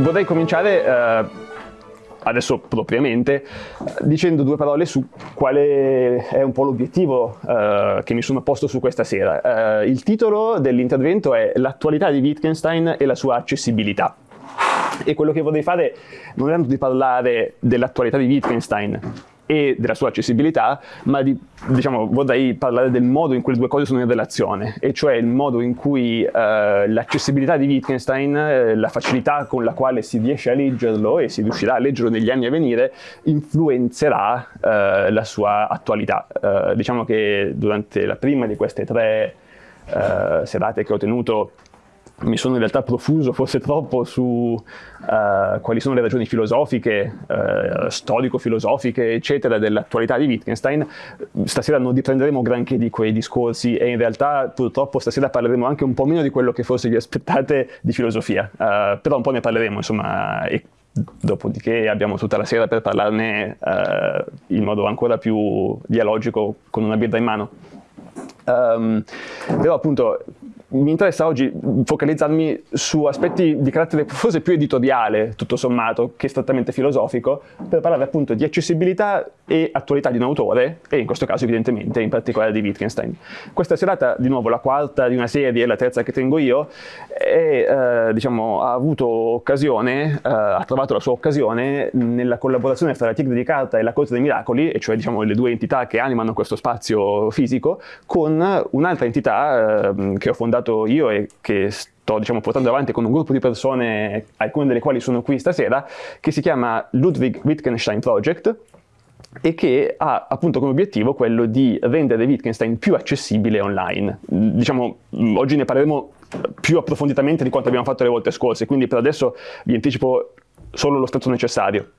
vorrei cominciare eh, adesso propriamente, dicendo due parole su quale è un po' l'obiettivo eh, che mi sono posto su questa sera. Eh, il titolo dell'intervento è L'attualità di Wittgenstein e la sua accessibilità. E quello che vorrei fare non è tanto di parlare dell'attualità di Wittgenstein, e della sua accessibilità, ma di, diciamo, vorrei parlare del modo in cui le due cose sono in relazione, e cioè il modo in cui eh, l'accessibilità di Wittgenstein, eh, la facilità con la quale si riesce a leggerlo e si riuscirà a leggerlo negli anni a venire, influenzerà eh, la sua attualità. Eh, diciamo che durante la prima di queste tre eh, serate che ho tenuto mi sono in realtà profuso forse troppo su uh, quali sono le ragioni filosofiche, uh, storico-filosofiche, eccetera, dell'attualità di Wittgenstein. Stasera non riprenderemo granché di quei discorsi e in realtà purtroppo stasera parleremo anche un po' meno di quello che forse vi aspettate di filosofia, uh, però un po' ne parleremo, insomma, e dopodiché abbiamo tutta la sera per parlarne in modo ancora più dialogico con una birra in mano. Um, però appunto mi interessa oggi focalizzarmi su aspetti di carattere forse più editoriale, tutto sommato, che strettamente filosofico, per parlare appunto di accessibilità e attualità di un autore, e in questo caso evidentemente in particolare di Wittgenstein. Questa serata, di nuovo, la quarta di una serie, la terza che tengo io, e, eh, diciamo, ha avuto occasione, eh, ha trovato la sua occasione nella collaborazione fra la Tigre di Carta e la Corte dei Miracoli, e cioè diciamo, le due entità che animano questo spazio fisico, con un'altra entità eh, che ho fondato fondato io e che sto diciamo, portando avanti con un gruppo di persone, alcune delle quali sono qui stasera, che si chiama Ludwig Wittgenstein Project e che ha appunto come obiettivo quello di rendere Wittgenstein più accessibile online. Diciamo, oggi ne parleremo più approfonditamente di quanto abbiamo fatto le volte scorse, quindi per adesso vi anticipo solo lo stato necessario.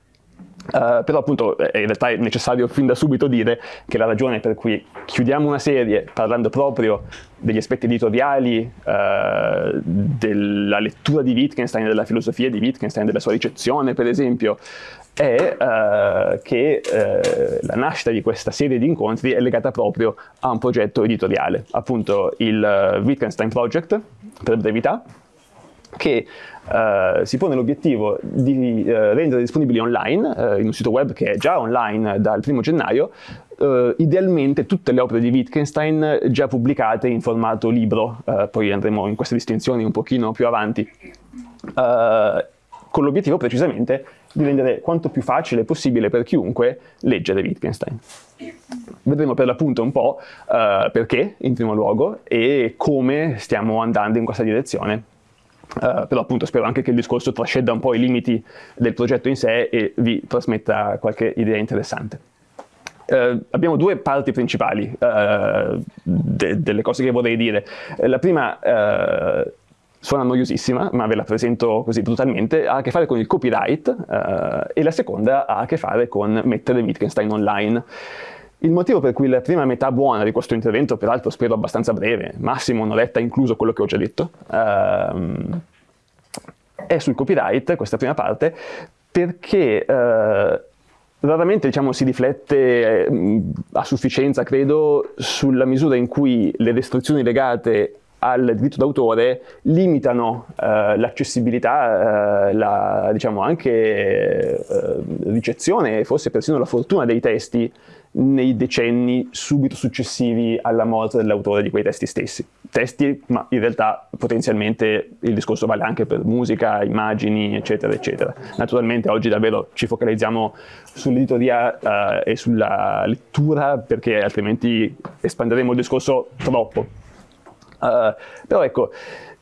Uh, però appunto eh, in realtà è necessario fin da subito dire che la ragione per cui chiudiamo una serie parlando proprio degli aspetti editoriali uh, della lettura di Wittgenstein, della filosofia di Wittgenstein, della sua ricezione per esempio, è uh, che la nascita di questa serie di incontri è legata proprio a un progetto editoriale, appunto il Wittgenstein Project, per brevità, che Uh, si pone l'obiettivo di uh, rendere disponibili online, uh, in un sito web che è già online dal primo gennaio, idealmente tutte le opere di Wittgenstein già pubblicate in formato libro, poi andremo in queste distinzioni un pochino più avanti, con l'obiettivo precisamente di rendere quanto più facile possibile per chiunque leggere Wittgenstein. Vedremo per l'appunto un po' perché, in primo luogo, e come stiamo andando in questa direzione Uh, però appunto spero anche che il discorso trascenda un po' i limiti del progetto in sé e vi trasmetta qualche idea interessante. Uh, abbiamo due parti principali uh, de delle cose che vorrei dire. La prima suona noiosissima, ma ve la presento così brutalmente, ha a che fare con il copyright e la seconda ha a che fare con mettere Wittgenstein online. Il motivo per cui la prima metà buona di questo intervento, peraltro spero abbastanza breve, massimo un'oretta incluso quello che ho già detto, ehm, è sul copyright, questa prima parte, perché eh, raramente diciamo, si riflette eh, a sufficienza, credo, sulla misura in cui le restrizioni legate al diritto d'autore limitano eh, l'accessibilità, eh, la, diciamo anche eh, ricezione e forse persino la fortuna dei testi nei decenni subito successivi alla morte dell'autore di quei testi stessi. Testi, ma in realtà potenzialmente il discorso vale anche per musica, immagini, eccetera, eccetera. Naturalmente oggi davvero ci focalizziamo sull'editoria uh, e sulla lettura perché altrimenti espanderemo il discorso troppo. Uh, però ecco,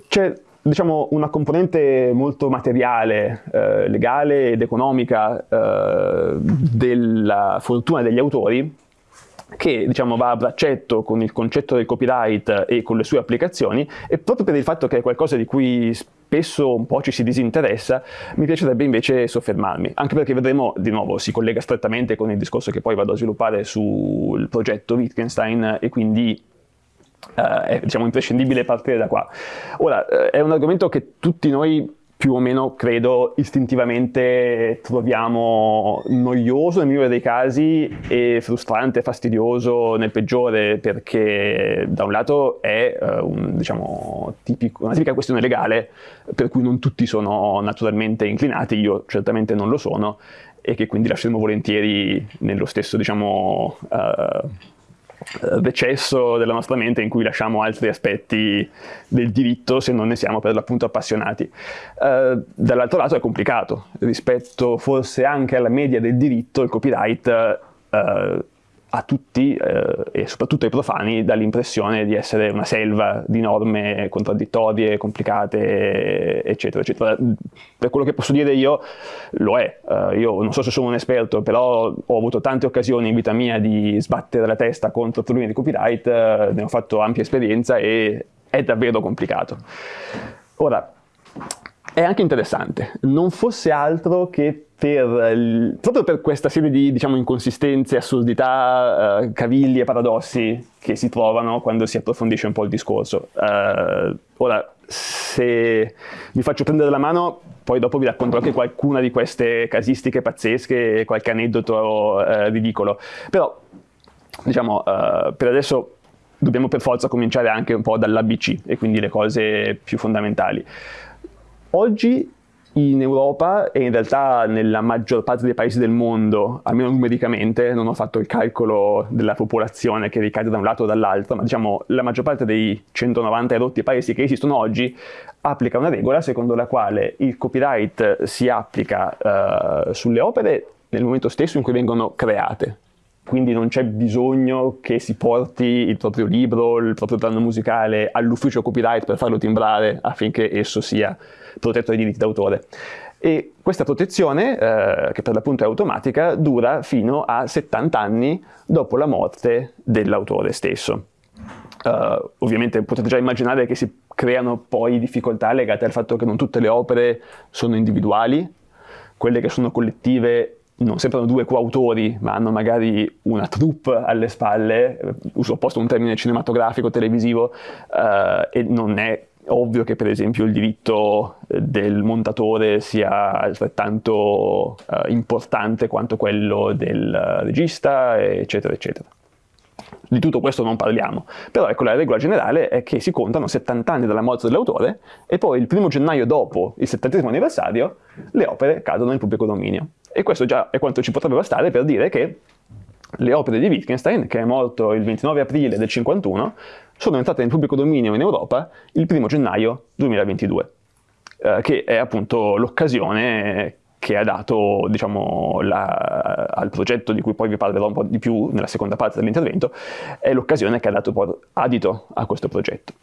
c'è diciamo, una componente molto materiale, eh, legale ed economica eh, della fortuna degli autori che diciamo, va a braccetto con il concetto del copyright e con le sue applicazioni e proprio per il fatto che è qualcosa di cui spesso un po' ci si disinteressa, mi piacerebbe invece soffermarmi, anche perché vedremo, di nuovo, si collega strettamente con il discorso che poi vado a sviluppare sul progetto Wittgenstein e quindi Uh, è diciamo, imprescindibile partire da qua. Ora, uh, è un argomento che tutti noi più o meno, credo, istintivamente troviamo noioso nel migliore dei casi e frustrante, fastidioso nel peggiore, perché da un lato è uh, un, diciamo, tipico, una tipica questione legale per cui non tutti sono naturalmente inclinati, io certamente non lo sono, e che quindi lasceremo volentieri nello stesso, diciamo, uh, decesso della nostra mente in cui lasciamo altri aspetti del diritto se non ne siamo per l'appunto appassionati. Uh, dall'altro lato è complicato, rispetto forse anche alla media del diritto, il copyright uh, a tutti eh, e soprattutto ai profani dà l'impressione di essere una selva di norme contraddittorie, complicate, eccetera, eccetera. Per quello che posso dire io, lo è. Uh, io non so se sono un esperto, però ho avuto tante occasioni in vita mia di sbattere la testa contro problemi di copyright, uh, ne ho fatto ampia esperienza e è davvero complicato. Ora, è anche interessante, non fosse altro che per, proprio per questa serie di diciamo, inconsistenze, assurdità, uh, cavilli e paradossi che si trovano quando si approfondisce un po' il discorso. Uh, ora, se vi faccio prendere la mano, poi dopo vi racconto anche qualcuna di queste casistiche pazzesche, qualche aneddoto uh, ridicolo. Però, diciamo, per adesso dobbiamo per forza cominciare anche un po' dall'ABC e quindi le cose più fondamentali. Oggi in Europa e in realtà nella maggior parte dei paesi del mondo, almeno numericamente, non ho fatto il calcolo della popolazione che ricade da un lato o dall'altro, ma diciamo la maggior parte dei 190 erotti paesi che esistono oggi applica una regola secondo la quale il copyright si applica uh, sulle opere nel momento stesso in cui vengono create, quindi non c'è bisogno che si porti il proprio libro, il proprio brano musicale all'ufficio copyright per farlo timbrare affinché esso sia protetto dai diritti d'autore. E questa protezione, eh, che per l'appunto è automatica, dura fino a 70 anni dopo la morte dell'autore stesso. Uh, ovviamente potete già immaginare che si creano poi difficoltà legate al fatto che non tutte le opere sono individuali, quelle che sono collettive non sembrano due coautori, ma hanno magari una troupe alle spalle, uso opposto un termine cinematografico, televisivo, uh, e non è ovvio che per esempio il diritto eh, del montatore sia altrettanto uh, importante quanto quello del regista, eccetera, eccetera. Di tutto questo non parliamo, però ecco la regola generale è che si contano 70 anni dalla morte dell'autore e poi il primo gennaio dopo il 70 anniversario le opere cadono in pubblico dominio. E questo già è quanto ci potrebbe bastare per dire che le opere di Wittgenstein, che è morto il 29 aprile del 51, sono entrate in pubblico dominio in Europa il 1 gennaio 2022, eh, che è appunto l'occasione che ha dato diciamo, la, al progetto di cui poi vi parlerò un po' di più nella seconda parte dell'intervento, è l'occasione che ha dato adito a questo progetto.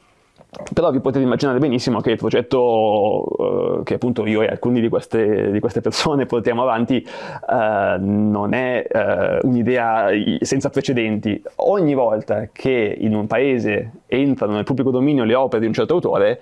Però vi potete immaginare benissimo che il progetto eh, che appunto io e alcuni di queste, di queste persone portiamo avanti eh, non è eh, un'idea senza precedenti. Ogni volta che in un paese entrano nel pubblico dominio le opere di un certo autore,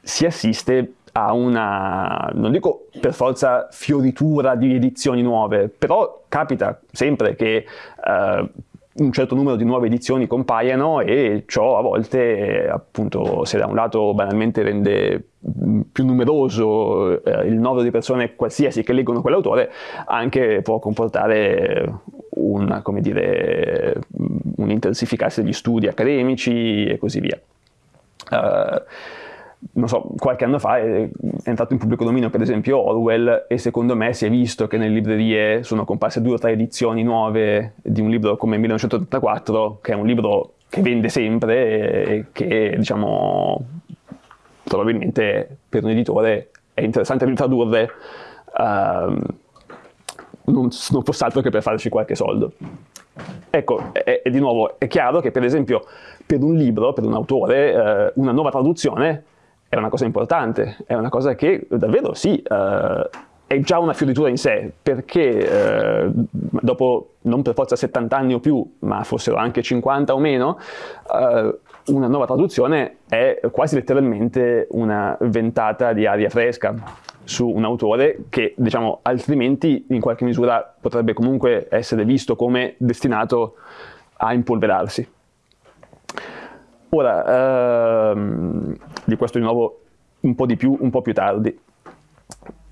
si assiste a una, non dico per forza fioritura di edizioni nuove, però capita sempre che eh, un certo numero di nuove edizioni compaiano e ciò a volte appunto se da un lato banalmente rende più numeroso eh, il numero di persone qualsiasi che leggono quell'autore anche può comportare un, dire, un intensificarsi degli studi accademici e così via. Uh, non so, qualche anno fa è entrato in pubblico dominio per esempio Orwell e secondo me si è visto che nelle librerie sono comparse due o tre edizioni nuove di un libro come 1984, che è un libro che vende sempre e che diciamo probabilmente per un editore è interessante ritradurre uh, non, non fosse altro che per farci qualche soldo. Ecco, e, e di nuovo è chiaro che per esempio per un libro, per un autore, eh, una nuova traduzione è una cosa importante, è una cosa che davvero sì, uh, è già una fioritura in sé, perché uh, dopo non per forza 70 anni o più, ma fossero anche 50 o meno, uh, una nuova traduzione è quasi letteralmente una ventata di aria fresca su un autore che, diciamo, altrimenti in qualche misura potrebbe comunque essere visto come destinato a impolverarsi. Ora, ehm, di questo di nuovo un po' di più, un po' più tardi.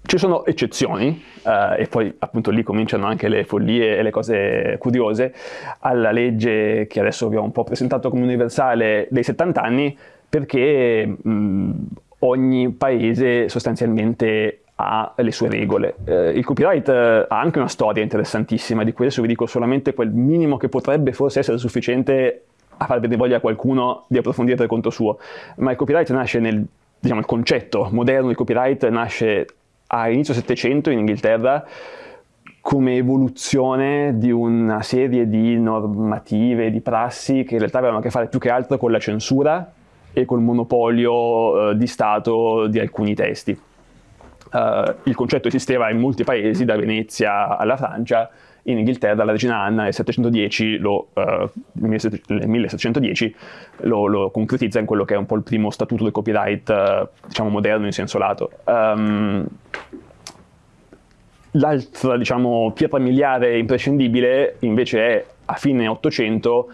Ci sono eccezioni, eh, e poi appunto lì cominciano anche le follie e le cose curiose, alla legge che adesso abbiamo un po' presentato come universale dei 70 anni, perché mh, ogni paese sostanzialmente ha le sue regole. Eh, il copyright eh, ha anche una storia interessantissima, di cui adesso vi dico solamente quel minimo che potrebbe forse essere sufficiente a far vedere voglia a qualcuno di approfondire per conto suo, ma il copyright nasce nel, diciamo, il concetto moderno di copyright nasce a inizio Settecento in Inghilterra come evoluzione di una serie di normative, di prassi che in realtà avevano a che fare più che altro con la censura e col monopolio eh, di Stato di alcuni testi. Uh, il concetto esisteva in molti paesi, da Venezia alla Francia, in Inghilterra la regina Anna nel 710 lo, nel 1710 lo, lo, concretizza in quello che è un po' il primo statuto del copyright uh, diciamo moderno in senso lato. Um, L'altra diciamo, pietra miliare imprescindibile invece è a fine 800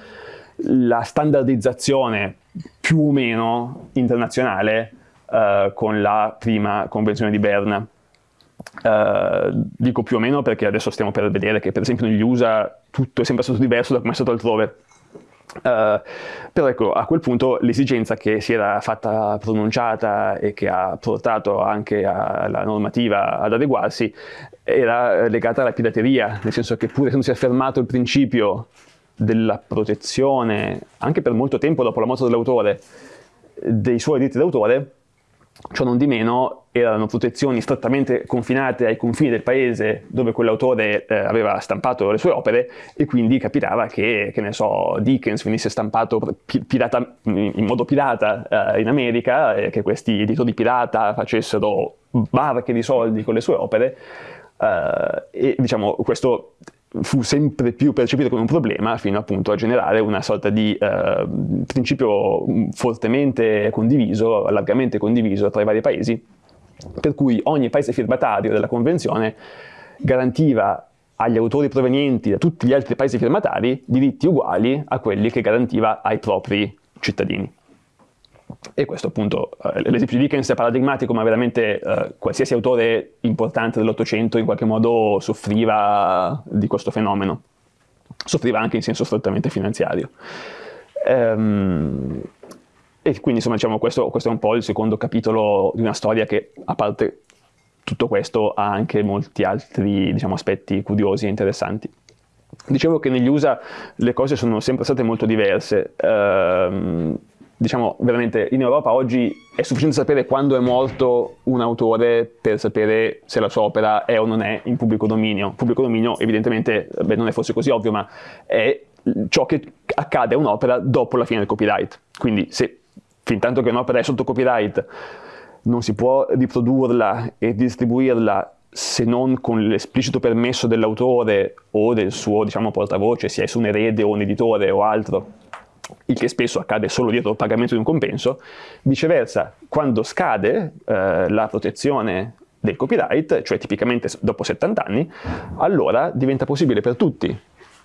la standardizzazione più o meno internazionale uh, con la prima convenzione di Berna. Uh, dico più o meno perché adesso stiamo per vedere che per esempio negli USA tutto è sempre stato diverso da come è stato altrove. Uh, però ecco, a quel punto l'esigenza che si era fatta pronunciata e che ha portato anche alla normativa ad adeguarsi era legata alla pirateria, nel senso che pur essendosi affermato il principio della protezione, anche per molto tempo dopo la morte dell'autore, dei suoi diritti d'autore, Ciò non di meno erano protezioni strettamente confinate ai confini del paese dove quell'autore eh, aveva stampato le sue opere e quindi capitava che, che ne so, Dickens venisse stampato pirata, in modo pirata eh, in America e che questi editori pirata facessero barche di soldi con le sue opere eh, e diciamo questo fu sempre più percepito come un problema fino appunto a generare una sorta di eh, principio fortemente condiviso, largamente condiviso tra i vari paesi, per cui ogni paese firmatario della convenzione garantiva agli autori provenienti da tutti gli altri paesi firmatari diritti uguali a quelli che garantiva ai propri cittadini. E questo appunto, eh, l'esempio di Dickens è paradigmatico, ma veramente eh, qualsiasi autore importante dell'Ottocento in qualche modo soffriva di questo fenomeno. Soffriva anche in senso strettamente finanziario. Ehm, e quindi insomma diciamo questo, questo, è un po' il secondo capitolo di una storia che a parte tutto questo ha anche molti altri diciamo, aspetti curiosi e interessanti. Dicevo che negli USA le cose sono sempre state molto diverse. Ehm, diciamo veramente in Europa oggi è sufficiente sapere quando è morto un autore per sapere se la sua opera è o non è in pubblico dominio. Pubblico dominio evidentemente, beh, non è forse così ovvio, ma è ciò che accade a un'opera dopo la fine del copyright. Quindi se fin tanto che un'opera è sotto copyright non si può riprodurla e distribuirla se non con l'esplicito permesso dell'autore o del suo diciamo, portavoce, sia esso un erede o un editore o altro, il che spesso accade solo dietro il pagamento di un compenso, viceversa, quando scade eh, la protezione del copyright, cioè tipicamente dopo 70 anni, allora diventa possibile per tutti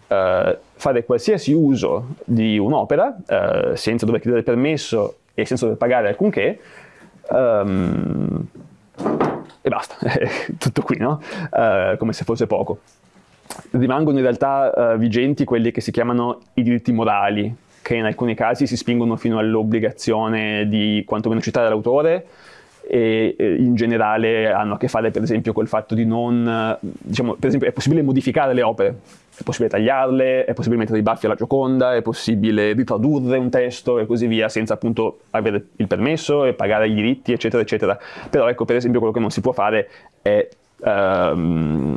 eh, fare qualsiasi uso di un'opera eh, senza dover chiedere permesso e senza dover pagare alcunché, um, e basta, tutto qui, no? Uh, come se fosse poco. Rimangono in realtà uh, vigenti quelli che si chiamano i diritti morali, che in alcuni casi si spingono fino all'obbligazione di quantomeno citare l'autore e in generale hanno a che fare per esempio col fatto di non, diciamo, per esempio è possibile modificare le opere, è possibile tagliarle, è possibile mettere i baffi alla Gioconda, è possibile riprodurre un testo e così via senza appunto avere il permesso e pagare i diritti eccetera eccetera, però ecco per esempio quello che non si può fare è um,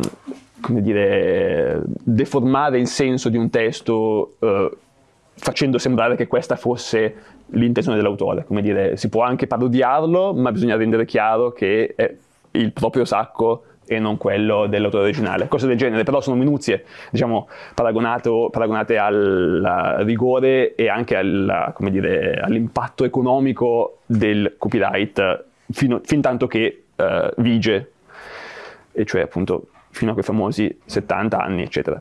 come dire, deformare il senso di un testo uh, facendo sembrare che questa fosse l'intenzione dell'autore, come dire, si può anche parodiarlo, ma bisogna rendere chiaro che è il proprio sacco e non quello dell'autore originale. Cose del genere, però sono minuzie, diciamo, paragonate al rigore e anche all'impatto economico del copyright fino, fin tanto che uh, vige, e cioè appunto fino a quei famosi 70 anni, eccetera.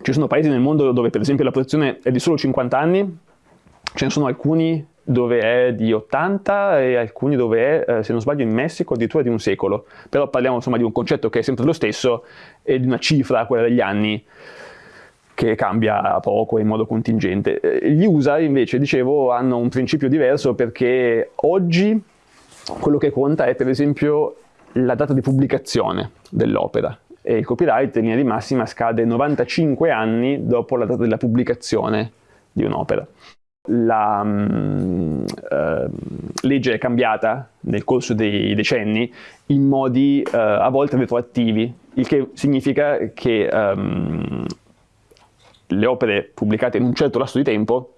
Ci sono paesi nel mondo dove per esempio la protezione è di solo 50 anni, ce ne sono alcuni dove è di 80 e alcuni dove è, eh, se non sbaglio, in Messico addirittura di un secolo. Però parliamo insomma di un concetto che è sempre lo stesso e di una cifra, quella degli anni, che cambia poco in modo contingente. Eh, gli USA invece, dicevo, hanno un principio diverso perché oggi quello che conta è per esempio la data di pubblicazione dell'opera e il copyright in linea di massima scade 95 anni dopo la data della pubblicazione di un'opera. La um, uh, legge è cambiata nel corso dei decenni in modi uh, a volte retroattivi, il che significa che um, le opere pubblicate in un certo lasso di tempo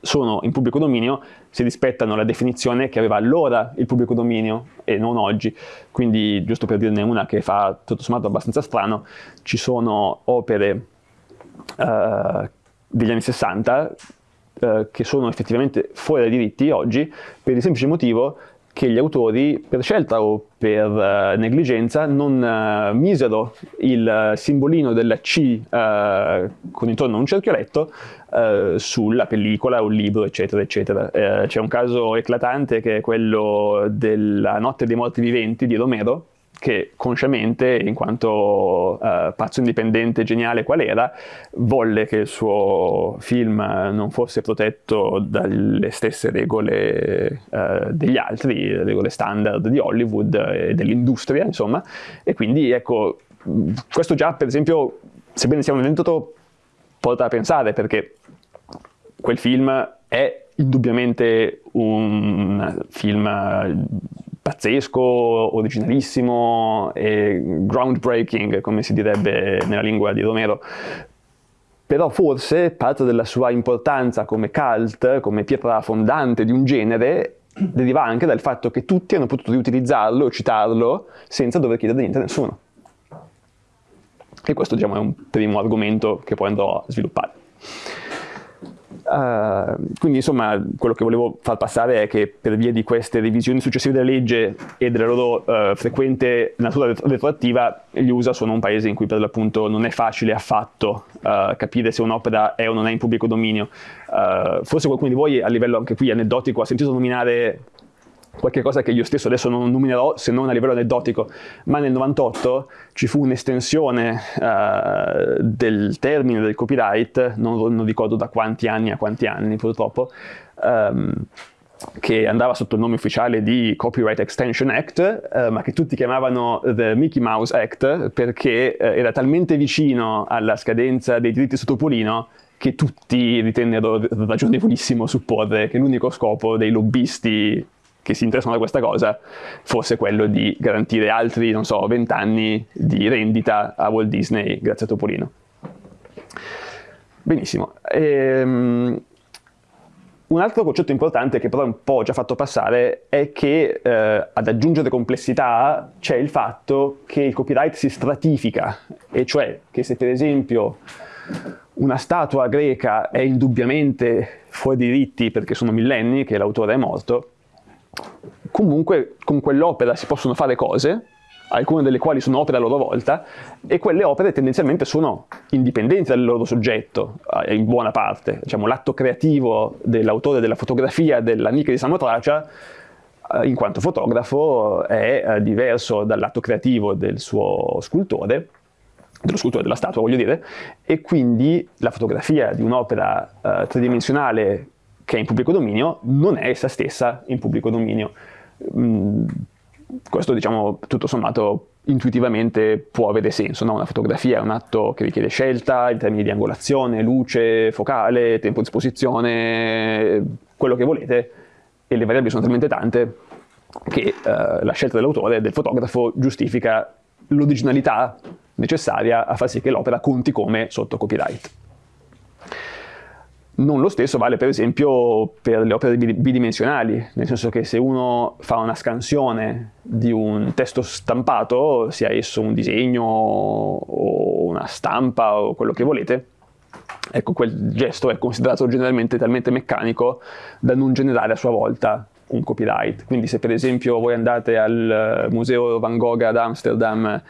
sono in pubblico dominio se rispettano la definizione che aveva allora il pubblico dominio e non oggi. Quindi, giusto per dirne una che fa tutto sommato abbastanza strano, ci sono opere uh, degli anni 60 uh, eh, che sono effettivamente fuori dai diritti oggi per il semplice motivo che gli autori, per scelta o per uh, negligenza, non uh, misero il simbolino della C uh, con intorno a un cerchioletto sulla pellicola o libro, eccetera, eccetera. C'è un caso eclatante che è quello della Notte dei Morti Viventi di Romero, che consciamente, in quanto uh, pazzo indipendente geniale qual era, volle che il suo film non fosse protetto dalle stesse regole uh, degli altri, regole standard di Hollywood e dell'industria, insomma, e quindi ecco, questo già per esempio, sebbene sia un evento, porta a pensare perché quel film è indubbiamente un film pazzesco, originalissimo e groundbreaking, come si direbbe nella lingua di Romero. Però forse parte della sua importanza come cult, come pietra fondante di un genere, deriva anche dal fatto che tutti hanno potuto riutilizzarlo o citarlo senza dover chiedere niente a nessuno. E questo diciamo, è un primo argomento che poi andrò a sviluppare. Uh, quindi insomma quello che volevo far passare è che per via di queste revisioni successive della legge e della loro uh, frequente natura retroattiva gli USA sono un paese in cui per l'appunto non è facile affatto uh, capire se un'opera è o non è in pubblico dominio. forse qualcuno di voi a livello anche qui aneddotico ha sentito nominare qualche cosa che io stesso adesso non nominerò se non a livello aneddotico, ma nel 98 ci fu un'estensione uh, del termine del copyright, non, non, ricordo da quanti anni a quanti anni purtroppo, um, che andava sotto il nome ufficiale di Copyright Extension Act, uh, ma che tutti chiamavano The Mickey Mouse Act perché uh, era talmente vicino alla scadenza dei diritti sotto Topolino che tutti ritennero ragionevolissimo supporre che l'unico scopo dei lobbisti che si interessano da questa cosa fosse quello di garantire altri, non so, vent'anni di rendita a Walt Disney grazie a Topolino. Benissimo. Ehm, un altro concetto importante che però un po' ho già fatto passare è che eh, ad aggiungere complessità c'è il fatto che il copyright si stratifica, e cioè che se per esempio una statua greca è indubbiamente fuori diritti perché sono millenni che l'autore è morto, comunque con quell'opera si possono fare cose, alcune delle quali sono opere a loro volta, e quelle opere tendenzialmente sono indipendenti dal loro soggetto, eh, in buona parte. Diciamo, l'atto creativo dell'autore della fotografia della Nica di Samotracia, eh, in quanto fotografo, è eh, diverso dall'atto creativo del suo scultore, dello scultore della statua voglio dire, e quindi la fotografia di un'opera uh, tridimensionale che è in pubblico dominio non è essa stessa in pubblico dominio. Mm, questo diciamo tutto sommato intuitivamente può avere senso, no? una fotografia è un atto che richiede scelta in termini di angolazione, luce, focale, tempo di esposizione, quello che volete e le variabili sono talmente tante che eh, la scelta dell'autore, del fotografo, giustifica l'originalità necessaria a far sì che l'opera conti come sotto copyright. Non lo stesso vale per esempio per le opere bidimensionali, nel senso che se uno fa una scansione di un testo stampato, sia esso un disegno o una stampa o quello che volete, ecco quel gesto è considerato generalmente talmente meccanico da non generare a sua volta un copyright. Quindi se per esempio voi andate al museo Van Gogh ad Amsterdam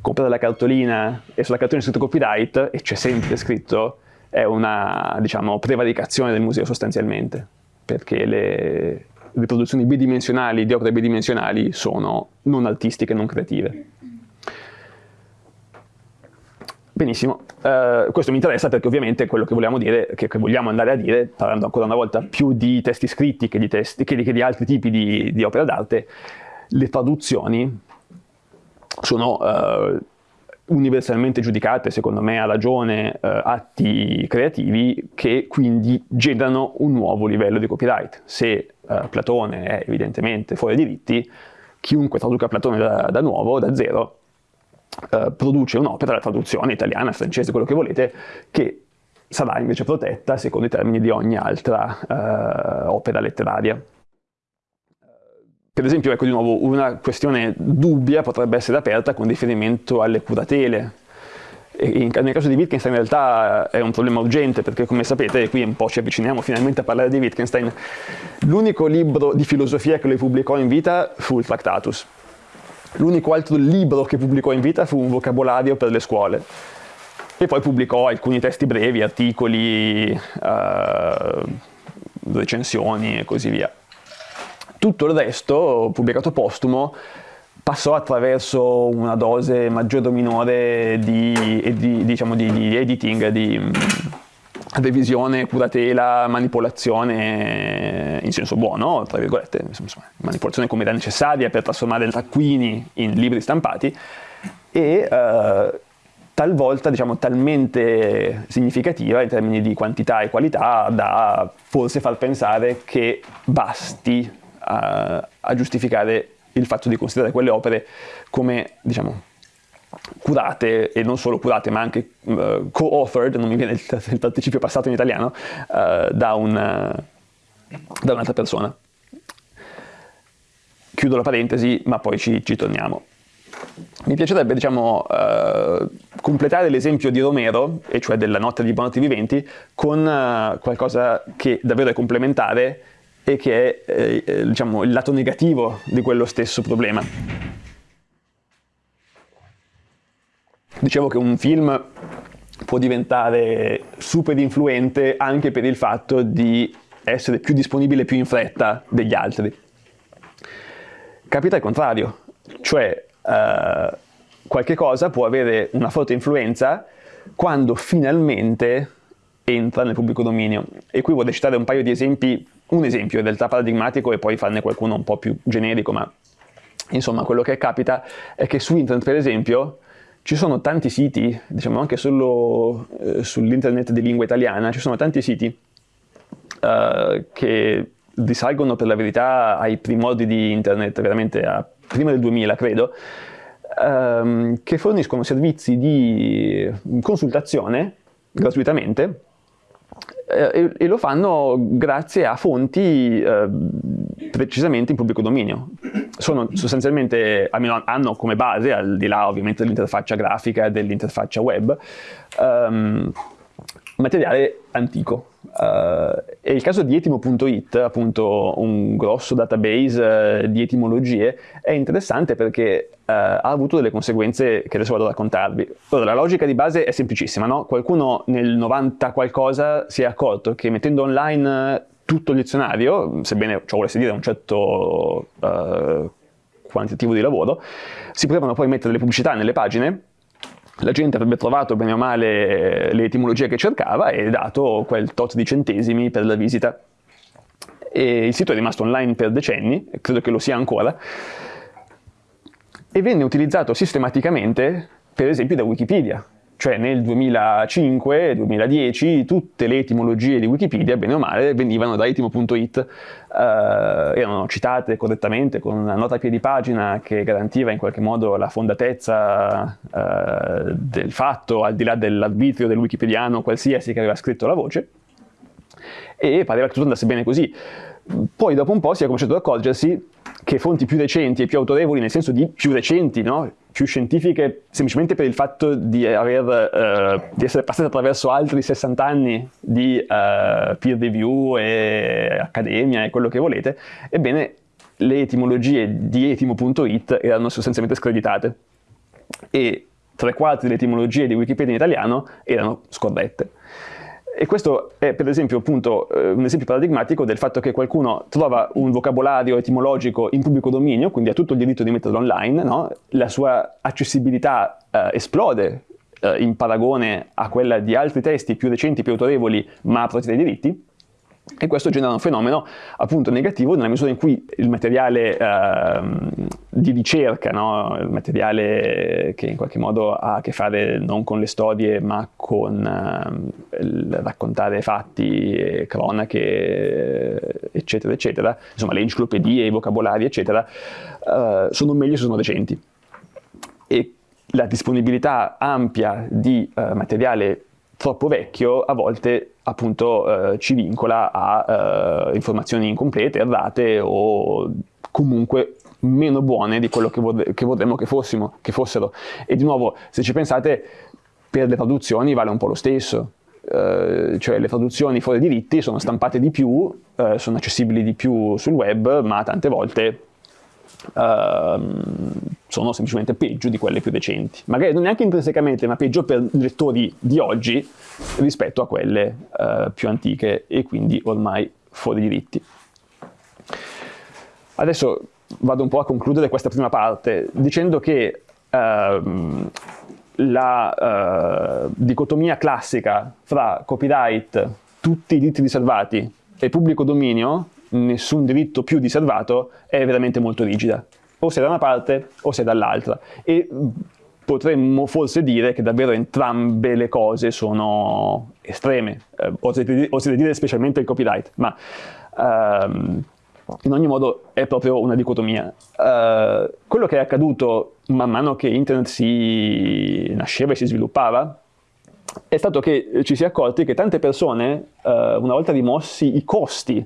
comprate la cartolina e sulla cartolina è scritto copyright e c'è sempre scritto è una diciamo, prevaricazione del museo sostanzialmente. perché le riproduzioni bidimensionali di opere bidimensionali sono non artistiche, non creative. Benissimo, uh, questo mi interessa perché ovviamente quello che vogliamo dire, che, che, vogliamo andare a dire, parlando ancora una volta più di testi scritti che di, testi, che di, che di altri tipi di, di opera d'arte, le traduzioni sono uh, universalmente giudicate, secondo me a ragione, uh, atti creativi che quindi generano un nuovo livello di copyright. Se Platone è evidentemente fuori diritti, chiunque traduca Platone da, da nuovo, da zero, eh, produce un'opera, la traduzione italiana, francese, quello che volete, che sarà invece protetta secondo i termini di ogni altra eh, opera letteraria. Per esempio, ecco di nuovo, una questione dubbia potrebbe essere aperta con riferimento alle curatele. In, nel caso di Wittgenstein in realtà è un problema urgente perché come sapete, qui un po' ci avviciniamo finalmente a parlare di Wittgenstein, l'unico libro di filosofia che lui pubblicò in vita fu il Tractatus L'unico altro libro che pubblicò in vita fu un vocabolario per le scuole. E poi pubblicò alcuni testi brevi, articoli, eh, recensioni e così via. Tutto il resto, pubblicato postumo, passò attraverso una dose maggiore o minore di, di, diciamo, di, di editing, di revisione, curatela, manipolazione in senso buono, tra virgolette, insomma, manipolazione come era necessaria per trasformare taccuini in libri stampati e eh, talvolta diciamo talmente significativa in termini di quantità e qualità da forse far pensare che basti a, eh, a giustificare il fatto di considerare quelle opere come diciamo curate, e non solo curate, ma anche uh, co-authored, non mi viene il, il, participio passato in italiano, uh, da, un, uh, da un'altra persona. Chiudo la parentesi, ma poi ci, ci torniamo. Mi piacerebbe, diciamo, completare l'esempio di Romero, e cioè della notte di Buonanotte Viventi, con qualcosa che davvero è complementare e che è, eh, diciamo, il lato negativo di quello stesso problema. Dicevo che un film può diventare super influente anche per il fatto di essere più disponibile più in fretta degli altri. Capita il contrario, cioè eh, qualche cosa può avere una forte influenza quando finalmente entra nel pubblico dominio. E qui vorrei citare un paio di esempi, un esempio in realtà paradigmatico e poi farne qualcuno un po' più generico, ma insomma quello che capita è che su internet per esempio ci sono tanti siti, diciamo anche solo eh, sull'internet di lingua italiana, ci sono tanti siti eh, che risalgono per la verità ai primordi di internet, veramente a prima del 2000 credo, ehm, che forniscono servizi di consultazione gratuitamente eh, e, lo fanno grazie a fonti eh, precisamente in pubblico dominio. Sono sostanzialmente, almeno hanno come base, al di là ovviamente dell'interfaccia grafica e dell'interfaccia web, um, materiale antico. Uh, e il caso di etimo.it, appunto un grosso database uh, di etimologie, è interessante perché uh, ha avuto delle conseguenze che adesso vado a raccontarvi. Ora, la logica di base è semplicissima, no? Qualcuno nel 90 qualcosa si è accorto che mettendo online tutto il dizionario, sebbene ciò volesse dire un certo quantitativo di lavoro, si potevano poi mettere le pubblicità nelle pagine la gente avrebbe trovato bene o male le etimologie che cercava e dato quel tot di centesimi per la visita. E il sito è rimasto online per decenni, credo che lo sia ancora, e venne utilizzato sistematicamente per esempio da Wikipedia, cioè nel 2005-2010 tutte le etimologie di Wikipedia, bene o male, venivano da etimo.it, eh, erano citate correttamente con una nota a piedi pagina che garantiva in qualche modo la fondatezza eh, del fatto, al di là dell'arbitrio del wikipediano qualsiasi che aveva scritto la voce, e pareva che tutto andasse bene così. Poi dopo un po' si è cominciato ad accorgersi che fonti più recenti e più autorevoli, nel senso di più recenti, no? più scientifiche, semplicemente per il fatto di, aver, eh, di essere passate attraverso altri 60 anni di eh, peer review e accademia e quello che volete, ebbene le etimologie di etimo.it erano sostanzialmente screditate e tre quarti delle etimologie di Wikipedia in italiano erano scorrette. E questo è per esempio appunto eh, un esempio paradigmatico del fatto che qualcuno trova un vocabolario etimologico in pubblico dominio, quindi ha tutto il diritto di metterlo online, no? la sua accessibilità eh, esplode eh, in paragone a quella di altri testi più recenti, più autorevoli, ma protetti dai diritti, e questo genera un fenomeno appunto negativo nella misura in cui il materiale eh, di ricerca, no? il materiale che in qualche modo ha a che fare non con le storie ma con eh, raccontare fatti, cronache, eccetera, eccetera, insomma le enciclopedie, i vocabolari, eccetera, eh, sono meglio se sono recenti. E la disponibilità ampia di eh, materiale troppo vecchio a volte appunto eh, ci vincola a eh, informazioni incomplete, errate o comunque meno buone di quello che, vorre che vorremmo che, fossimo, che fossero. E di nuovo, se ci pensate, per le traduzioni vale un po' lo stesso. Uh, cioè le traduzioni fuori diritti sono stampate di più, uh, sono accessibili di più sul web, ma tante volte uh, sono semplicemente peggio di quelle più recenti. Magari non neanche intrinsecamente, ma peggio per i lettori di oggi rispetto a quelle uh, più antiche e quindi ormai fuori diritti. Adesso vado un po' a concludere questa prima parte dicendo che uh, la uh, dicotomia classica fra copyright, tutti i diritti riservati e pubblico dominio nessun diritto più riservato è veramente molto rigida. O sei da una parte o sei dall'altra. E potremmo forse dire che davvero entrambe le cose sono estreme, eh, oserei dire specialmente il copyright, ma ehm, in ogni modo è proprio una dicotomia. Uh, quello che è accaduto man mano che internet si nasceva e si sviluppava è stato che ci si è accorti che tante persone, uh, una volta rimossi i costi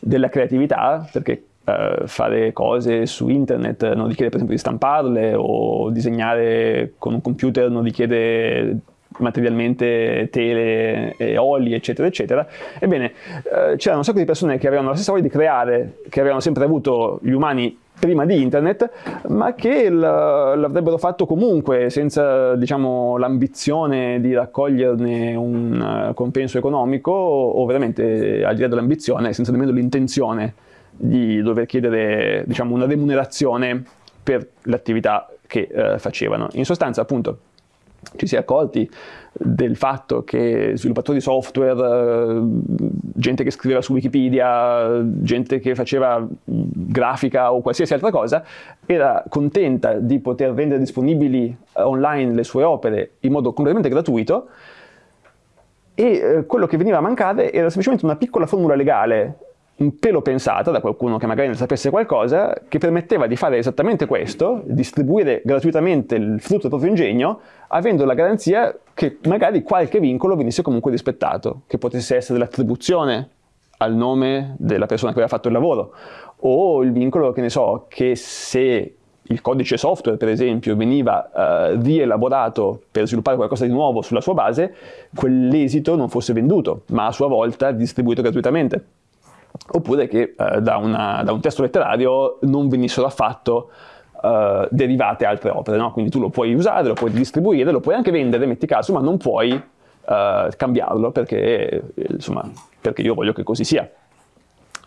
della creatività, perché uh, fare cose su internet non richiede per esempio di stamparle o disegnare con un computer non richiede materialmente tele e oli, eccetera, eccetera. Ebbene, eh, c'erano un sacco di persone che avevano la stessa voglia di creare, che avevano sempre avuto gli umani prima di internet, ma che l'avrebbero fatto comunque senza diciamo, l'ambizione di raccoglierne un uh, compenso economico o veramente al di là dell'ambizione, senza nemmeno l'intenzione di dover chiedere diciamo, una remunerazione per l'attività che uh, facevano. In sostanza appunto ci si è accorti del fatto che sviluppatori di software, eh, gente che scriveva su Wikipedia, gente che faceva grafica o qualsiasi altra cosa, era contenta di poter rendere disponibili online le sue opere in modo completamente gratuito e eh, quello che veniva a mancare era semplicemente una piccola formula legale un pelo pensata da qualcuno che magari ne sapesse qualcosa, che permetteva di fare esattamente questo, distribuire gratuitamente il frutto del proprio ingegno, avendo la garanzia che magari qualche vincolo venisse comunque rispettato, che potesse essere l'attribuzione al nome della persona che aveva fatto il lavoro, o il vincolo, che ne so, che se il codice software, per esempio, veniva uh, rielaborato per sviluppare qualcosa di nuovo sulla sua base, quell'esito non fosse venduto, ma a sua volta distribuito gratuitamente oppure che eh, da, una, da, un testo letterario non venissero affatto eh, derivate altre opere, no? quindi tu lo puoi usare, lo puoi distribuire, lo puoi anche vendere, metti caso, ma non puoi eh, cambiarlo perché, insomma, perché io voglio che così sia.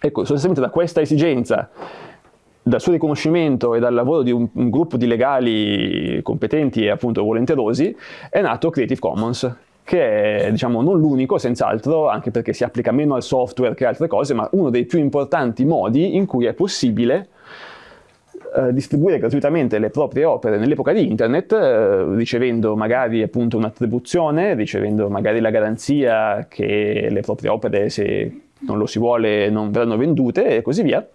Ecco, sostanzialmente da questa esigenza dal suo riconoscimento e dal lavoro di un, un, gruppo di legali competenti e appunto volenterosi è nato Creative Commons, che è diciamo, non l'unico, senz'altro, anche perché si applica meno al software che altre cose, ma uno dei più importanti modi in cui è possibile eh, distribuire gratuitamente le proprie opere nell'epoca di internet, eh, ricevendo magari un'attribuzione, ricevendo magari la garanzia che le proprie opere, se non lo si vuole, non verranno vendute e così via,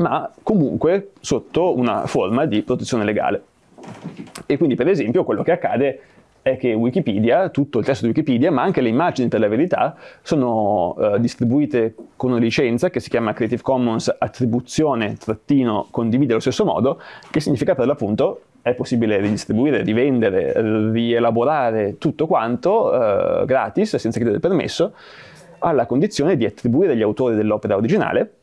ma comunque sotto una forma di protezione legale. E quindi per esempio quello che accade è che Wikipedia, tutto il testo di Wikipedia, ma anche le immagini per la verità, sono uh, distribuite con una licenza che si chiama Creative Commons attribuzione trattino condivide allo stesso modo, che significa per l'appunto è possibile ridistribuire, rivendere, rielaborare tutto quanto uh, gratis, senza chiedere permesso, alla condizione di attribuire gli autori dell'opera originale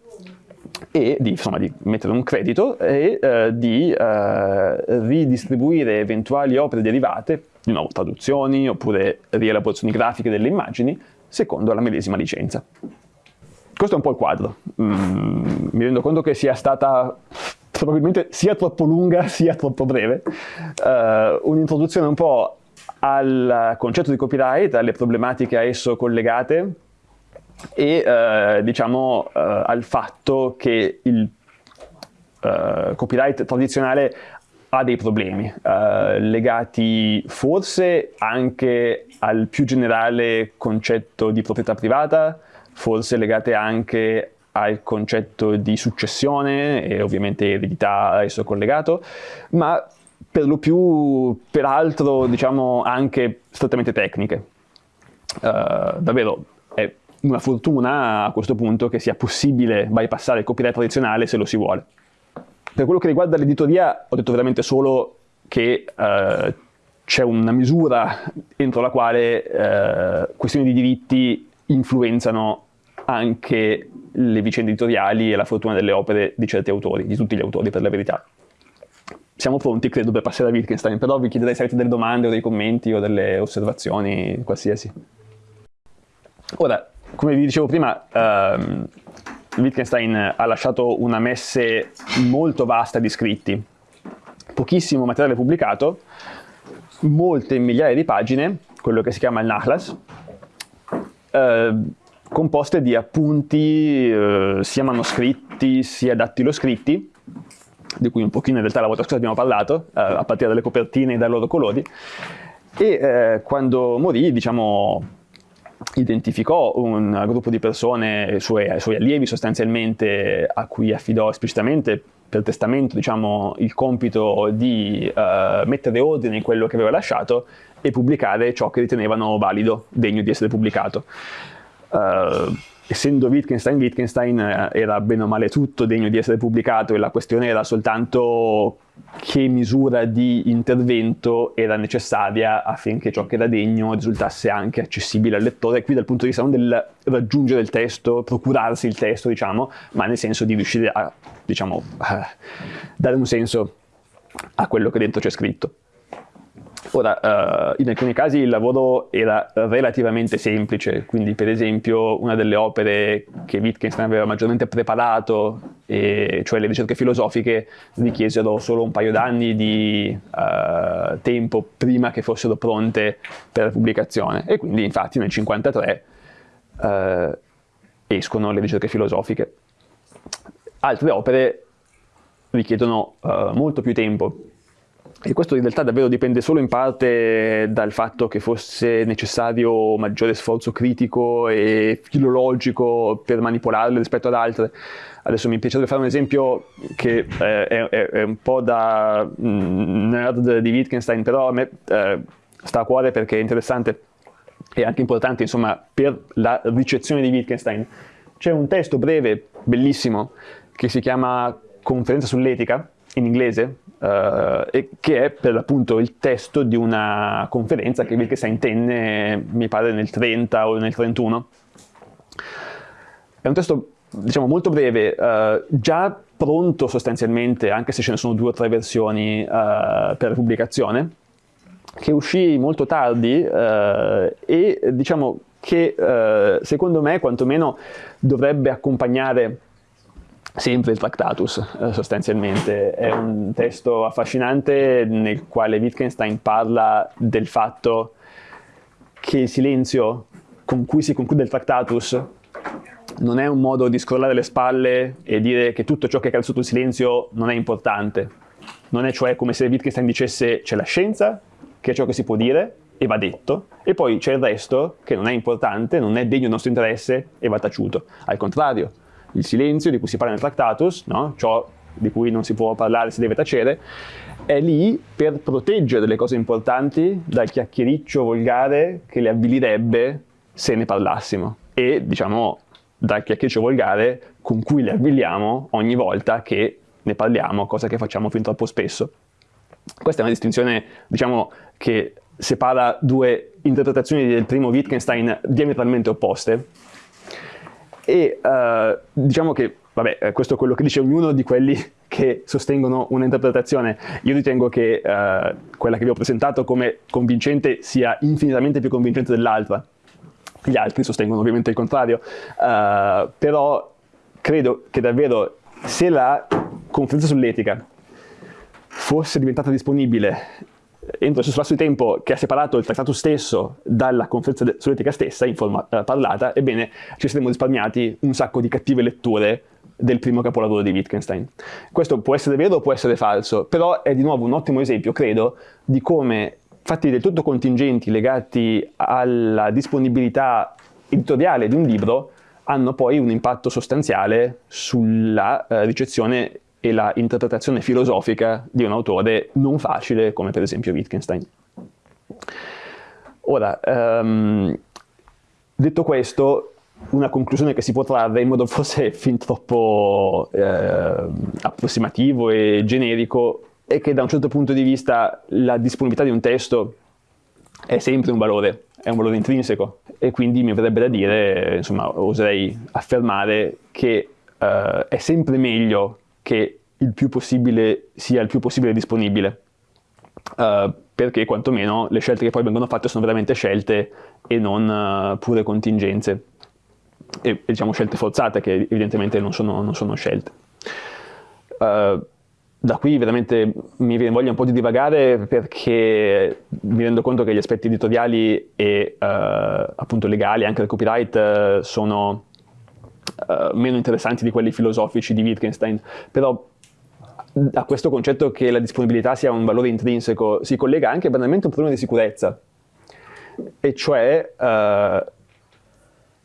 e di, insomma, di, mettere un credito e eh, di eh, ridistribuire eventuali opere derivate, di nuovo traduzioni oppure rielaborazioni grafiche delle immagini, secondo la medesima licenza. Questo è un po' il quadro. Mm, mi rendo conto che sia stata probabilmente sia troppo lunga sia troppo breve. Uh, un'introduzione un po' al concetto di copyright, alle problematiche a esso collegate e uh, diciamo uh, al fatto che il copyright tradizionale ha dei problemi legati forse anche al più generale concetto di proprietà privata, forse legate anche al concetto di successione e ovviamente eredità a esso collegato, ma per lo più, peraltro, diciamo anche strettamente tecniche. Uh, davvero è una fortuna a questo punto che sia possibile bypassare il copyright tradizionale se lo si vuole. Per quello che riguarda l'editoria ho detto veramente solo che uh, c'è una misura entro la quale uh, questioni di diritti influenzano anche le vicende editoriali e la fortuna delle opere di certi autori, di tutti gli autori per la verità. Siamo pronti, credo, per passare a Wittgenstein, però vi chiederei se avete delle domande o dei commenti o delle osservazioni, qualsiasi. Ora, come vi dicevo prima, ehm, Wittgenstein ha lasciato una messe molto vasta di scritti, pochissimo materiale pubblicato, molte migliaia di pagine, quello che si chiama il Nachlass, eh, composte di appunti eh, sia manoscritti sia dattiloscritti, di cui un pochino in realtà la volta scorsa abbiamo parlato, eh, a partire dalle copertine e dai loro colori, e eh, quando morì, diciamo, identificò un gruppo di persone, suoi, suoi allievi sostanzialmente, a cui affidò esplicitamente per testamento diciamo, il compito di uh, mettere ordine in quello che aveva lasciato e pubblicare ciò che ritenevano valido, degno di essere pubblicato. Uh, essendo Wittgenstein, Wittgenstein eh, era bene o male tutto degno di essere pubblicato e la questione era soltanto che misura di intervento era necessaria affinché ciò che era degno risultasse anche accessibile al lettore, qui dal punto di vista non del raggiungere il testo, procurarsi il testo, diciamo, ma nel senso di riuscire a, diciamo, a dare un senso a quello che dentro c'è scritto. Ora, uh, in alcuni casi il lavoro era relativamente semplice, quindi per esempio una delle opere che Wittgenstein aveva maggiormente preparato, e, cioè le ricerche filosofiche, richiesero solo un paio d'anni di uh, tempo prima che fossero pronte per la pubblicazione e quindi infatti nel 1953 uh, eh, escono le ricerche filosofiche. Altre opere richiedono molto più tempo, e questo in realtà davvero dipende solo in parte dal fatto che fosse necessario maggiore sforzo critico e filologico per manipolarle rispetto ad altre. Adesso mi piacerebbe fare un esempio che eh, è, è, un po' da mm, nerd di Wittgenstein, però a me eh, sta a cuore perché è interessante e anche importante insomma, per la ricezione di Wittgenstein. C'è un testo breve, bellissimo, che si chiama Conferenza sull'etica, in inglese, Uh, e che è per l'appunto il testo di una conferenza che Wittgenstein tenne, mi pare, nel 30 o nel 31. È un testo, diciamo, molto breve, uh, già pronto sostanzialmente, anche se ce ne sono due o tre versioni uh, per pubblicazione, che uscì molto tardi e diciamo che secondo me quantomeno dovrebbe accompagnare sempre il Tractatus eh, sostanzialmente, è un testo affascinante nel quale Wittgenstein parla del fatto che il silenzio con cui si conclude il Tractatus non è un modo di scrollare le spalle e dire che tutto ciò che cade sotto il silenzio non è importante, non è cioè come se Wittgenstein dicesse c'è la scienza, che è ciò che si può dire e va detto, e poi c'è il resto che non è importante, non è degno del nostro interesse e va taciuto. Al contrario, il silenzio di cui si parla nel Tractatus, no? ciò di cui non si può parlare, si deve tacere, è lì per proteggere le cose importanti dal chiacchiericcio volgare che le avvilirebbe se ne parlassimo e diciamo dal chiacchiericcio volgare con cui le avviliamo ogni volta che ne parliamo, cosa che facciamo fin troppo spesso. Questa è una distinzione diciamo, che separa due interpretazioni del primo Wittgenstein diametralmente opposte, e uh, diciamo che, vabbè, eh, questo è quello che dice ognuno di quelli che sostengono un'interpretazione. Io ritengo che uh, quella che vi ho presentato come convincente sia infinitamente più convincente dell'altra. Gli altri sostengono ovviamente il contrario, uh, però credo che davvero se la conferenza sull'etica fosse diventata disponibile entro il lasso di tempo che ha separato il trattato stesso dalla conferenza sull'etica stessa in forma uh, parlata, ebbene ci saremmo risparmiati un sacco di cattive letture del primo capolavoro di Wittgenstein. Questo può essere vero o può essere falso, però è di nuovo un ottimo esempio, credo, di come fatti del tutto contingenti legati alla disponibilità editoriale di un libro hanno poi un impatto sostanziale sulla eh, ricezione e la interpretazione filosofica di un autore non facile come per esempio Wittgenstein. Ora, um, detto questo, una conclusione che si può trarre in modo forse fin troppo eh, approssimativo e generico è che da un certo punto di vista la disponibilità di un testo è sempre un valore, è un valore intrinseco e quindi mi verrebbe da dire, insomma, oserei affermare che eh, è sempre meglio che il più possibile sia il più possibile disponibile, eh, perché quantomeno le scelte che poi vengono fatte sono veramente scelte e non uh, pure contingenze, e, e, diciamo scelte forzate che evidentemente non sono, non sono scelte. Uh, da qui veramente mi viene voglia un po' di divagare perché mi rendo conto che gli aspetti editoriali e uh, appunto legali, anche del copyright, uh, sono uh, meno interessanti di quelli filosofici di Wittgenstein, però a questo concetto che la disponibilità sia un valore intrinseco si collega anche banalmente un problema di sicurezza, e cioè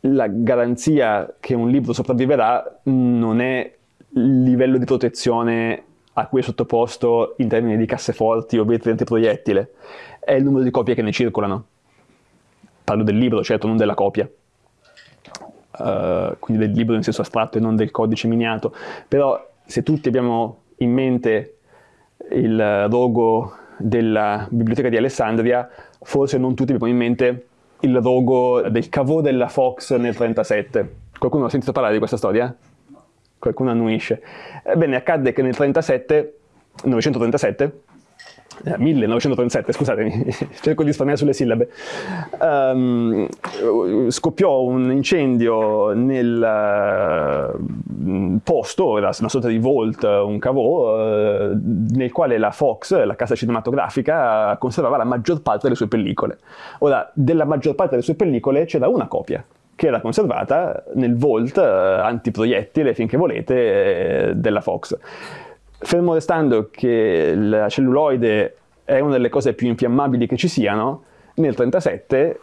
la garanzia che un libro sopravviverà non è il livello di protezione a cui è sottoposto in termini di casseforti o vetri antiproiettile, è il numero di copie che ne circolano. Parlo del libro, certo, non della copia. Uh, quindi del libro in senso astratto e non del codice miniato. Però se tutti abbiamo in mente il rogo della biblioteca di Alessandria, forse non tutti abbiamo in mente il rogo del cavò della Fox nel 37. Qualcuno ha sentito parlare di questa storia? qualcuno annuisce. Ebbene, accadde che nel 37, 937, eh, 1937, scusatemi, cerco di risparmiare sulle sillabe, um, scoppiò un incendio nel uh, posto, era una sorta di vault, un cavò, uh, nel quale la Fox, la casa cinematografica, conservava la maggior parte delle sue pellicole. Ora, della maggior parte delle sue pellicole c'era una copia, che era conservata nel vault eh, antiproiettile, finché volete, eh, della Fox. Fermo restando che la celluloide è una delle cose più infiammabili che ci siano, nel 1937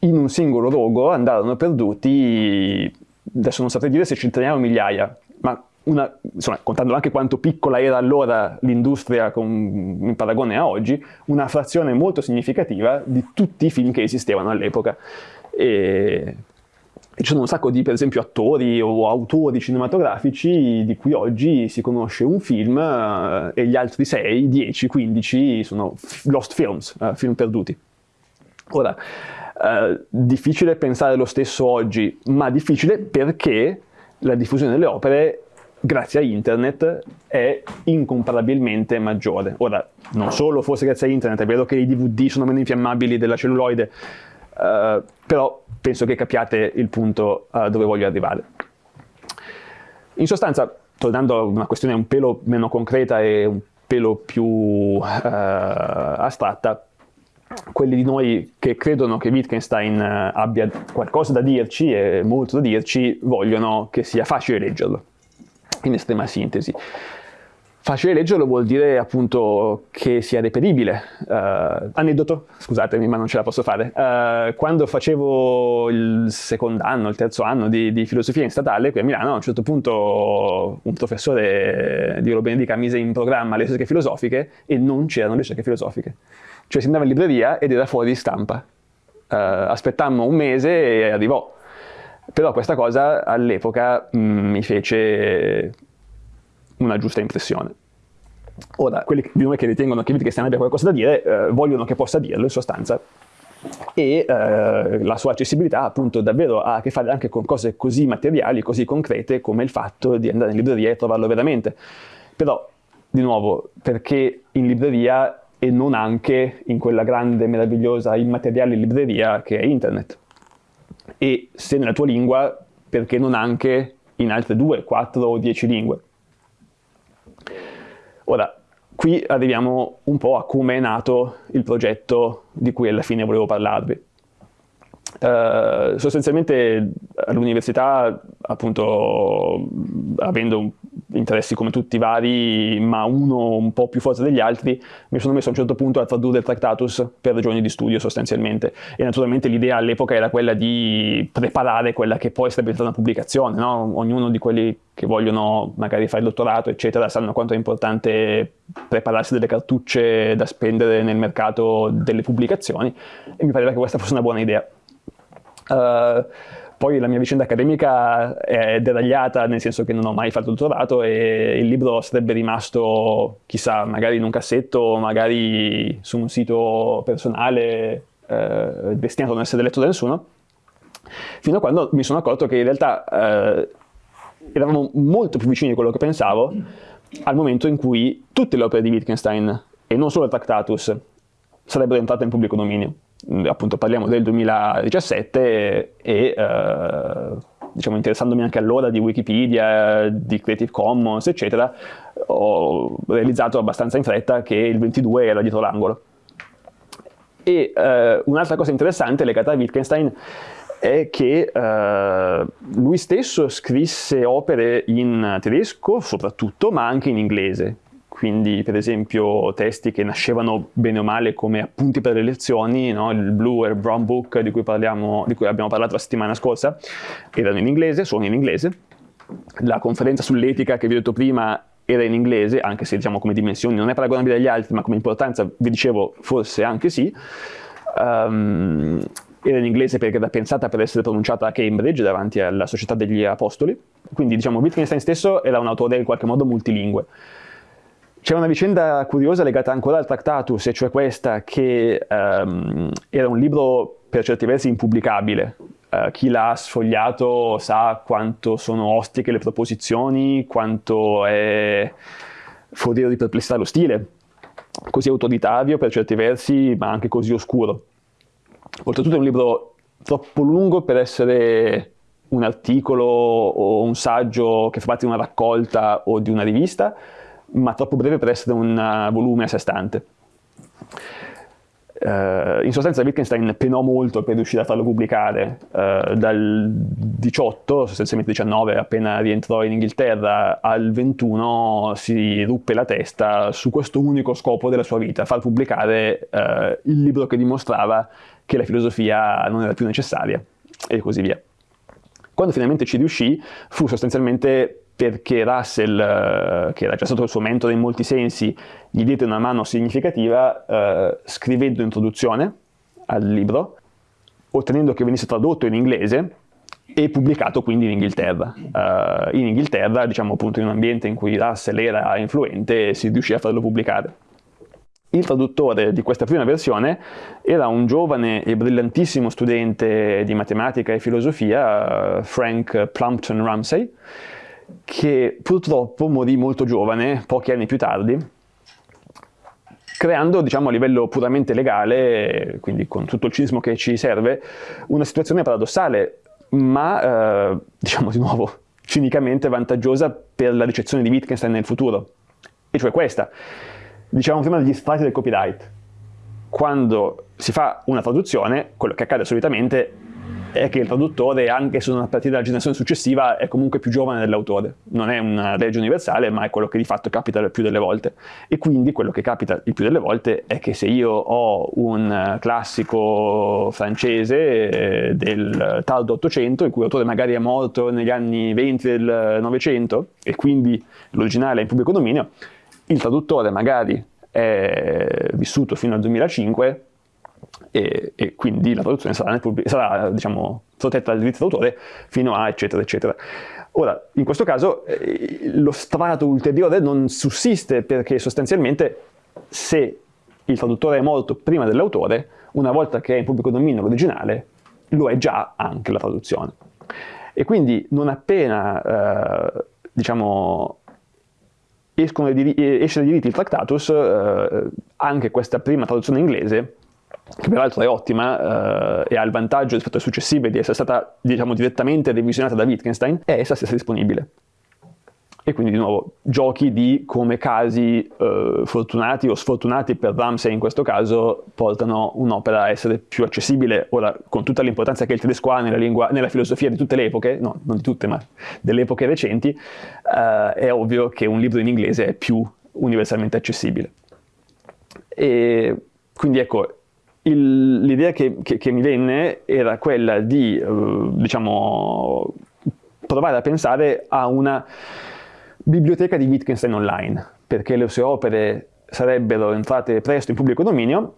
in un singolo rogo andarono perduti, adesso non saprei dire se centinaia o migliaia, ma una, insomma, contando anche quanto piccola era allora l'industria in paragone a oggi, una frazione molto significativa di tutti i film che esistevano all'epoca. E, ci sono un sacco di, per esempio, attori o autori cinematografici di cui oggi si conosce un film eh, e gli altri 6, 10, 15 sono lost films, eh, film perduti. Ora, eh, difficile pensare lo stesso oggi, ma difficile perché la diffusione delle opere grazie a internet è incomparabilmente maggiore. Ora, non solo forse grazie a internet, è vero che i DVD sono meno infiammabili della celluloide, Uh, però penso che capiate il punto uh, dove voglio arrivare. In sostanza, tornando a una questione un pelo meno concreta e un pelo più uh, astratta, quelli di noi che credono che Wittgenstein abbia qualcosa da dirci e molto da dirci vogliono che sia facile leggerlo, in estrema sintesi. Facile leggerlo vuol dire appunto che sia reperibile. Uh, aneddoto, scusatemi ma non ce la posso fare. Uh, quando facevo il secondo anno, il terzo anno di, di, filosofia in statale qui a Milano, a un certo punto un professore di Benedica mise in programma le ricerche filosofiche e non c'erano le ricerche filosofiche. Cioè si andava in libreria ed era fuori stampa. Uh, aspettammo un mese e arrivò. Però questa cosa all'epoca mm, mi fece una giusta impressione. Ora, quelli di noi che ritengono che Wittgenstein abbia qualcosa da dire, eh, vogliono che possa dirlo in sostanza, e eh, la sua accessibilità appunto davvero ha a che fare anche con cose così materiali, così concrete come il fatto di andare in libreria e trovarlo veramente. Però, di nuovo, perché in libreria e non anche in quella grande, meravigliosa, immateriale libreria che è internet? e se nella tua lingua, perché non anche in altre due, quattro o dieci lingue. Ora, qui arriviamo un po' a come è nato il progetto di cui alla fine volevo parlarvi. Uh, sostanzialmente all'università, appunto, avendo interessi come tutti vari, ma uno un po' più forte degli altri, mi sono messo a un certo punto a tradurre il Tractatus per ragioni di studio sostanzialmente. E naturalmente l'idea all'epoca era quella di preparare quella che poi sarebbe stata una pubblicazione, no? Ognuno di quelli che vogliono magari fare il dottorato, eccetera, sanno quanto è importante prepararsi delle cartucce da spendere nel mercato delle pubblicazioni e mi pareva che questa fosse una buona idea. Uh, poi la mia vicenda accademica è deragliata, nel senso che non ho mai fatto il dottorato e il libro sarebbe rimasto, chissà, magari in un cassetto, magari su un sito personale eh, destinato a non essere letto da nessuno, fino a quando mi sono accorto che in realtà eh, eravamo molto più vicini di quello che pensavo al momento in cui tutte le opere di Wittgenstein, e non solo il Tractatus, sarebbero entrate in pubblico dominio appunto parliamo del 2017 e eh, diciamo interessandomi anche allora di Wikipedia, di Creative Commons eccetera, ho realizzato abbastanza in fretta che il 22 era dietro l'angolo. E eh, un'altra cosa interessante legata a Wittgenstein è che eh, lui stesso scrisse opere in tedesco soprattutto, ma anche in inglese quindi per esempio testi che nascevano bene o male come appunti per le lezioni, no? il Blue e il Brown Book di cui, parliamo, di cui abbiamo parlato la settimana scorsa, erano in inglese, sono in inglese, la conferenza sull'etica che vi ho detto prima era in inglese, anche se diciamo come dimensioni non è paragonabile agli altri, ma come importanza vi dicevo forse anche sì, um, era in inglese perché era pensata per essere pronunciata a Cambridge davanti alla Società degli Apostoli, quindi diciamo Wittgenstein stesso era un autore in qualche modo multilingue. C'è una vicenda curiosa legata ancora al Tractatus, e cioè questa che um, era un libro per certi versi impubblicabile. Uh, chi l'ha sfogliato sa quanto sono ostiche le proposizioni, quanto è foriero di perplessità lo stile, così autoritario per certi versi, ma anche così oscuro. Oltretutto è un libro troppo lungo per essere un articolo o un saggio che fa parte di una raccolta o di una rivista, ma troppo breve per essere un uh, volume a sé stante. Uh, in sostanza Wittgenstein penò molto per riuscire a farlo pubblicare uh, dal 18, sostanzialmente 19 appena rientrò in Inghilterra al 21 si ruppe la testa su questo unico scopo della sua vita, far pubblicare uh, il libro che dimostrava che la filosofia non era più necessaria e così via. Quando finalmente ci riuscì fu sostanzialmente perché Russell, eh, che era già stato il suo mentore in molti sensi, gli diede una mano significativa eh, scrivendo introduzione al libro, ottenendo che venisse tradotto in inglese e pubblicato quindi in Inghilterra. Uh, in Inghilterra, diciamo appunto in un ambiente in cui Russell era influente, si riuscì a farlo pubblicare. Il traduttore di questa prima versione era un giovane e brillantissimo studente di matematica e filosofia, uh, Frank Plumpton Ramsey, che purtroppo morì molto giovane, pochi anni più tardi, creando, diciamo, a livello puramente legale, quindi con tutto il cinismo che ci serve, una situazione paradossale, ma, eh, diciamo di nuovo, cinicamente vantaggiosa per la ricezione di Wittgenstein nel futuro. E cioè questa. Diciamo prima degli sfratti del copyright. Quando si fa una traduzione, quello che accade solitamente è che il traduttore, anche se non a partire dalla generazione successiva, è comunque più giovane dell'autore. Non è una legge universale, ma è quello che di fatto capita il più delle volte. E quindi quello che capita il più delle volte è che se io ho un classico francese eh, del tardo 800, il cui autore magari è morto negli anni 20 del Novecento, e quindi l'originale è in pubblico dominio, il traduttore magari è vissuto fino al 2005, e, e quindi la traduzione sarà, sarà diciamo, protetta dal diritto d'autore fino a eccetera eccetera. Ora, in questo caso eh, lo strato ulteriore non sussiste perché sostanzialmente se il traduttore è morto prima dell'autore, una volta che è in pubblico dominio l'originale, lo è già anche la traduzione. E quindi non appena, eh, diciamo, escono esce dai diritti il Tractatus, eh, anche questa prima traduzione inglese che peraltro è ottima eh, e ha il vantaggio rispetto alle successive di essere stata diciamo, direttamente revisionata da Wittgenstein, è essa stessa disponibile. E quindi di nuovo giochi di come casi eh, fortunati o sfortunati per Ramsey in questo caso portano un'opera a essere più accessibile. Ora, con tutta l'importanza che il tedesco ha nella, lingua, nella filosofia di tutte le epoche, no, non di tutte, ma delle epoche recenti, eh, è ovvio che un libro in inglese è più universalmente accessibile. E quindi ecco, l'idea che, che, che, mi venne era quella di, uh, diciamo, provare a pensare a una biblioteca di Wittgenstein online, perché le sue opere sarebbero entrate presto in pubblico dominio,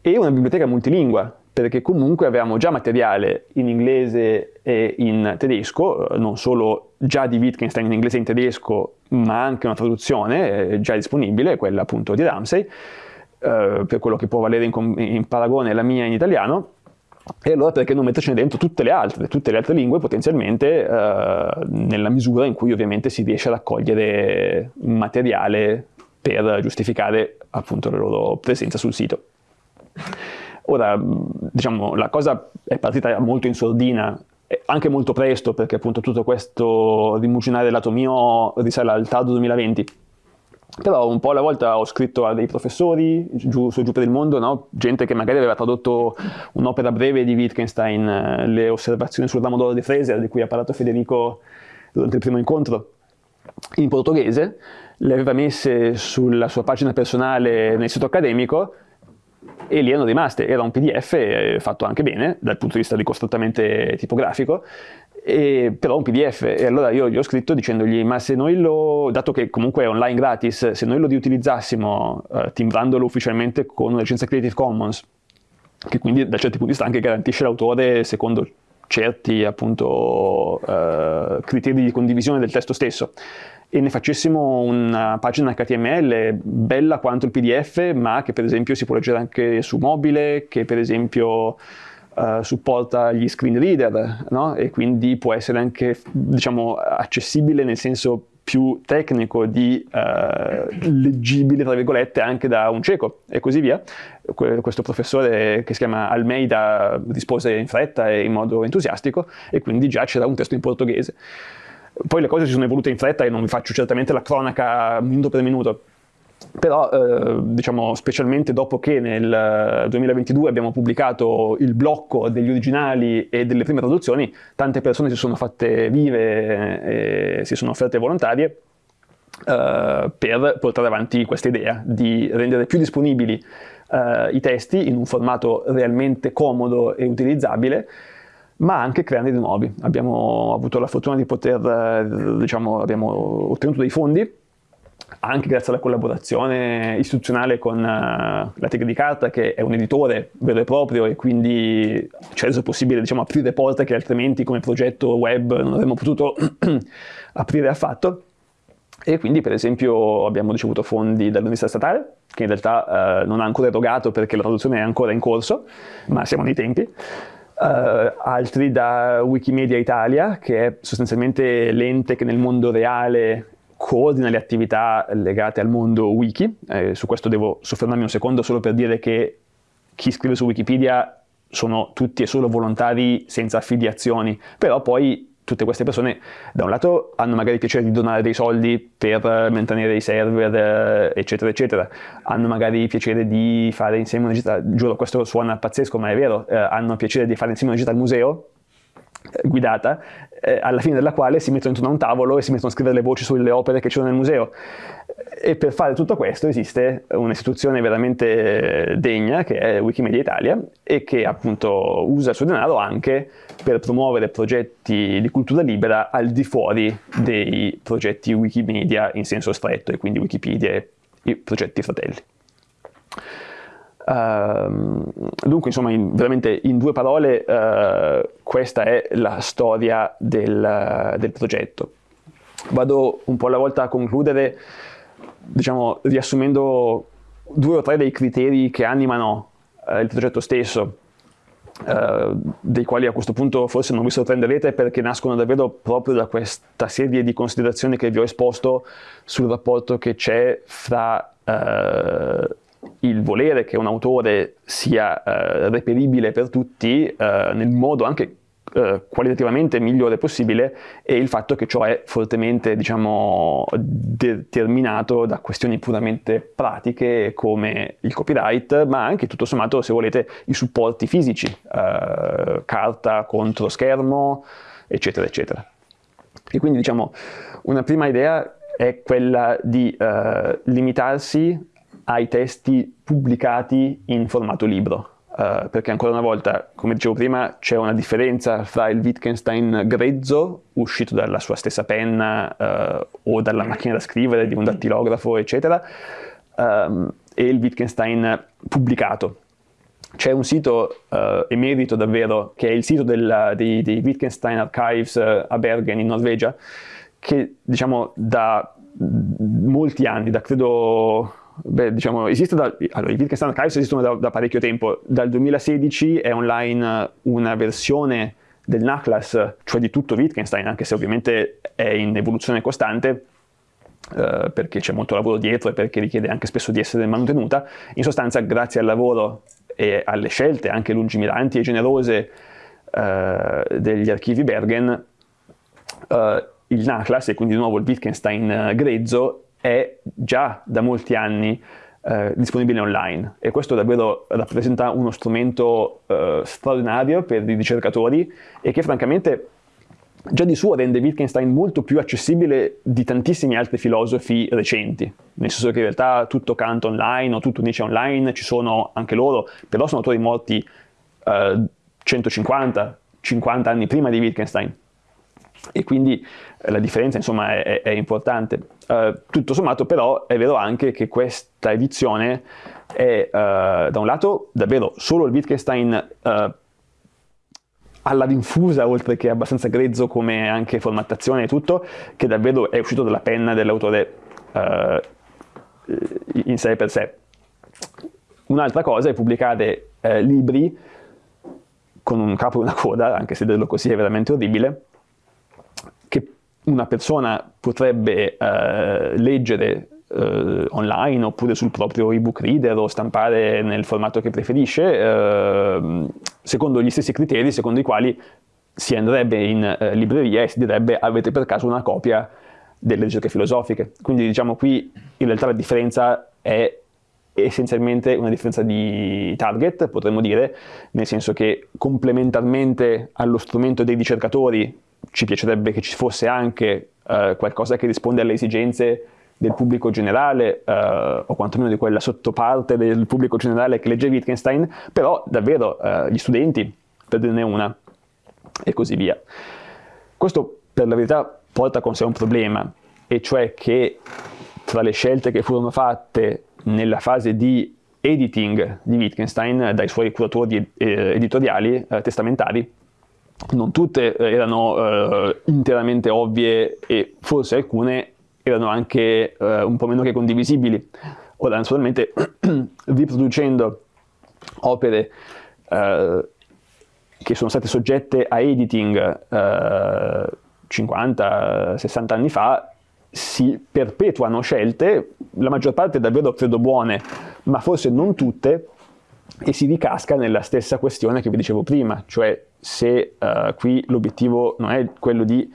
e una biblioteca multilingua, perché comunque avevamo già materiale in inglese e in tedesco, non solo già di Wittgenstein in inglese e in tedesco, ma anche una traduzione eh, già disponibile, quella appunto di Ramsey, eh, per quello che può valere in, in paragone la mia in italiano, e allora perché non mettercene dentro tutte le altre, tutte le altre lingue potenzialmente eh, nella misura in cui ovviamente si riesce a raccogliere materiale per giustificare appunto la loro presenza sul sito. Ora, diciamo, la cosa è partita molto in sordina, anche molto presto, perché appunto tutto questo rimuginare lato mio risale al tardo 2020, però un po' alla volta ho scritto a dei professori giù, su giù per il mondo, no? gente che magari aveva tradotto un'opera breve di Wittgenstein, eh, le osservazioni sul ramo d'oro di Fraser, di cui ha parlato Federico durante il primo incontro, in portoghese, le aveva messe sulla sua pagina personale nel sito accademico e lì erano rimaste, era un pdf eh, fatto anche bene dal punto di vista ricostruttamente tipografico e, però un pdf e allora io gli ho scritto dicendogli ma se noi lo, dato che comunque è online gratis, se noi lo riutilizzassimo uh, timbrandolo ufficialmente con una licenza Creative Commons, che quindi da certi punti di vista anche garantisce l'autore secondo certi appunto uh, criteri di condivisione del testo stesso. E ne facessimo una pagina HTML bella quanto il PDF ma che per esempio si può leggere anche su mobile, che per esempio uh, supporta gli screen reader no? e quindi può essere anche diciamo, accessibile nel senso più tecnico di uh, leggibile tra virgolette anche da un cieco e così via. questo professore che si chiama Almeida rispose in fretta e in modo entusiastico e quindi già c'era un testo in portoghese. Poi le cose si sono evolute in fretta e non vi faccio certamente la cronaca minuto per minuto, però eh, diciamo specialmente dopo che nel 2022 abbiamo pubblicato il blocco degli originali e delle prime traduzioni, tante persone si sono fatte vive e si sono offerte volontarie eh, per portare avanti questa idea di rendere più disponibili eh, i testi in un formato realmente comodo e utilizzabile ma anche crearne di nuovi. Abbiamo avuto la fortuna di poter, eh, diciamo, abbiamo ottenuto dei fondi anche grazie alla collaborazione istituzionale con uh, la Tigre di Carta, che è un editore vero e proprio e quindi ci ha reso possibile diciamo, aprire porte che altrimenti come progetto web non avremmo potuto aprire affatto. E quindi per esempio abbiamo ricevuto fondi dall'Università Statale, che in realtà uh, non ha ancora erogato perché la traduzione è ancora in corso, ma siamo nei tempi. Uh, altri da Wikimedia Italia, che è sostanzialmente l'ente che nel mondo reale coordina le attività legate al mondo wiki, eh, su questo devo soffermarmi un secondo solo per dire che chi scrive su Wikipedia sono tutti e solo volontari senza affiliazioni, però poi tutte queste persone da un lato hanno magari piacere di donare dei soldi per mantenere i server eh, eccetera eccetera, hanno magari piacere di fare insieme una gita, giuro questo suona pazzesco ma è vero, eh, hanno piacere di fare insieme una gita al museo guidata, eh, alla fine della quale si mettono intorno a un tavolo e si mettono a scrivere le voci sulle opere che ci sono nel museo. E per fare tutto questo esiste un'istituzione veramente degna che è Wikimedia Italia e che appunto usa il suo denaro anche per promuovere progetti di cultura libera al di fuori dei progetti Wikimedia in senso stretto e quindi Wikipedia e i progetti fratelli. Uh, dunque, insomma, in, veramente in due parole, uh, questa è la storia del, del, progetto. Vado un po' alla volta a concludere, diciamo, riassumendo due o tre dei criteri che animano uh, il progetto stesso, dei quali a questo punto forse non vi sorprenderete perché nascono davvero proprio da questa serie di considerazioni che vi ho esposto sul rapporto che c'è fra il volere che un autore sia eh, reperibile per tutti eh, nel modo anche eh, qualitativamente migliore possibile e il fatto che ciò è fortemente diciamo, determinato da questioni puramente pratiche come il copyright, ma anche tutto sommato se volete i supporti fisici, eh, carta contro schermo, eccetera, eccetera. E quindi diciamo una prima idea è quella di eh, limitarsi ai testi pubblicati in formato libro. Uh, perché ancora una volta, come dicevo prima, c'è una differenza fra il Wittgenstein grezzo, uscito dalla sua stessa penna uh, o dalla macchina da scrivere di un dattilografo, eccetera, um, e il Wittgenstein pubblicato. C'è un sito uh, emerito davvero, che è il sito della, dei, dei, Wittgenstein Archives a Bergen in Norvegia, che diciamo da molti anni, da credo Beh, diciamo, esiste da, allora, i Wittgenstein Archives esistono da, da, parecchio tempo. Dal 2016 è online una versione del NACLAS, cioè di tutto Wittgenstein, anche se ovviamente è in evoluzione costante, eh, perché c'è molto lavoro dietro e perché richiede anche spesso di essere mantenuta. In sostanza, grazie al lavoro e alle scelte anche lungimiranti e generose eh, degli archivi Bergen, eh, il NACLAS, e quindi di nuovo il Wittgenstein grezzo, è già da molti anni eh, disponibile online. E questo davvero rappresenta uno strumento eh, straordinario per i ricercatori e che francamente già di suo rende Wittgenstein molto più accessibile di tantissimi altri filosofi recenti, nel senso che in realtà tutto Kant online o tutto Nietzsche online ci sono anche loro, però sono autori morti eh, 150, 50 anni prima di Wittgenstein e quindi eh, la differenza insomma è, è importante. Uh, tutto sommato però è vero anche che questa edizione è uh, da un lato davvero solo il Wittgenstein uh, alla rinfusa oltre che abbastanza grezzo come anche formattazione e tutto che davvero è uscito dalla penna dell'autore in sé per sé. Un'altra cosa è pubblicare libri con un capo e una coda, anche se dirlo così è veramente orribile, una persona potrebbe eh, leggere eh, online oppure sul proprio ebook reader o stampare nel formato che preferisce, eh, secondo gli stessi criteri secondo i quali si andrebbe in eh, libreria e si direbbe avete per caso una copia delle ricerche filosofiche. Quindi diciamo qui in realtà la differenza è essenzialmente una differenza di target, potremmo dire, nel senso che complementarmente allo strumento dei ricercatori ci piacerebbe che ci fosse anche eh, qualcosa che risponde alle esigenze del pubblico generale eh, o quantomeno di quella sottoparte del pubblico generale che legge Wittgenstein, però davvero eh, gli studenti, per dirne una, e così via. Questo per la verità porta con sé un problema, e cioè che tra le scelte che furono fatte nella fase di editing di Wittgenstein dai suoi curatori eh, editoriali eh, testamentari, non tutte eh, erano eh, interamente ovvie e forse alcune erano anche eh, un po' meno che condivisibili. Ora, naturalmente, riproducendo opere eh, che sono state soggette a editing 50-60 eh, anni fa, si perpetuano scelte, la maggior parte davvero credo buone, ma forse non tutte, e si ricasca nella stessa questione che vi dicevo prima, cioè se uh, qui l'obiettivo non è quello di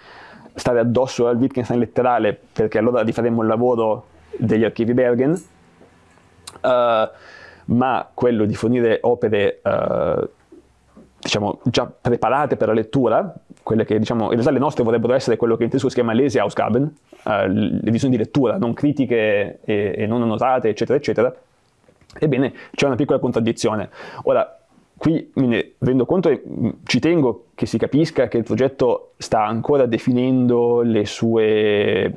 stare addosso al Wittgenstein letterale, perché allora rifaremmo il lavoro degli archivi Bergen, uh, ma quello di fornire opere uh, diciamo, già preparate per la lettura, quelle che diciamo, in realtà le nostre vorrebbero essere quello che in tedesco si chiama Leseausgaben, l'edizione di lettura, non critiche e, e non annotate, eccetera, eccetera, Ebbene, c'è una piccola contraddizione. Ora, qui me ne rendo conto e mm, ci tengo che si capisca che il progetto sta ancora definendo le sue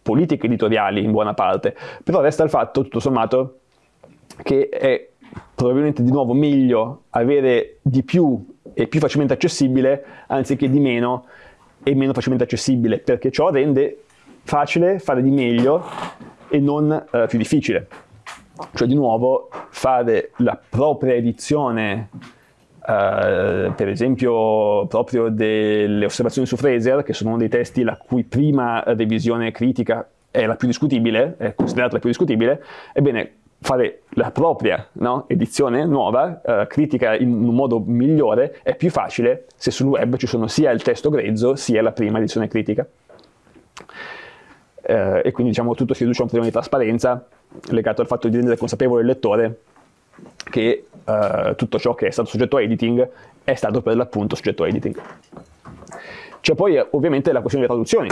politiche editoriali in buona parte, però resta il fatto, tutto sommato, che è probabilmente di nuovo meglio avere di più e più facilmente accessibile anziché di meno e meno facilmente accessibile, perché ciò rende facile fare di meglio e non eh, più difficile cioè di nuovo fare la propria edizione Uh, per esempio proprio delle osservazioni su Fraser, che sono uno dei testi la cui prima revisione critica è la più discutibile, è considerata la più discutibile, ebbene fare la propria no? edizione nuova, eh, critica in un modo migliore, è più facile se sul web ci sono sia il testo grezzo sia la prima edizione critica. Eh, e quindi diciamo tutto si riduce a un problema di trasparenza legato al fatto di rendere consapevole il lettore che eh, tutto ciò che è stato soggetto a editing è stato per l'appunto soggetto a editing. C'è poi ovviamente la questione delle traduzioni.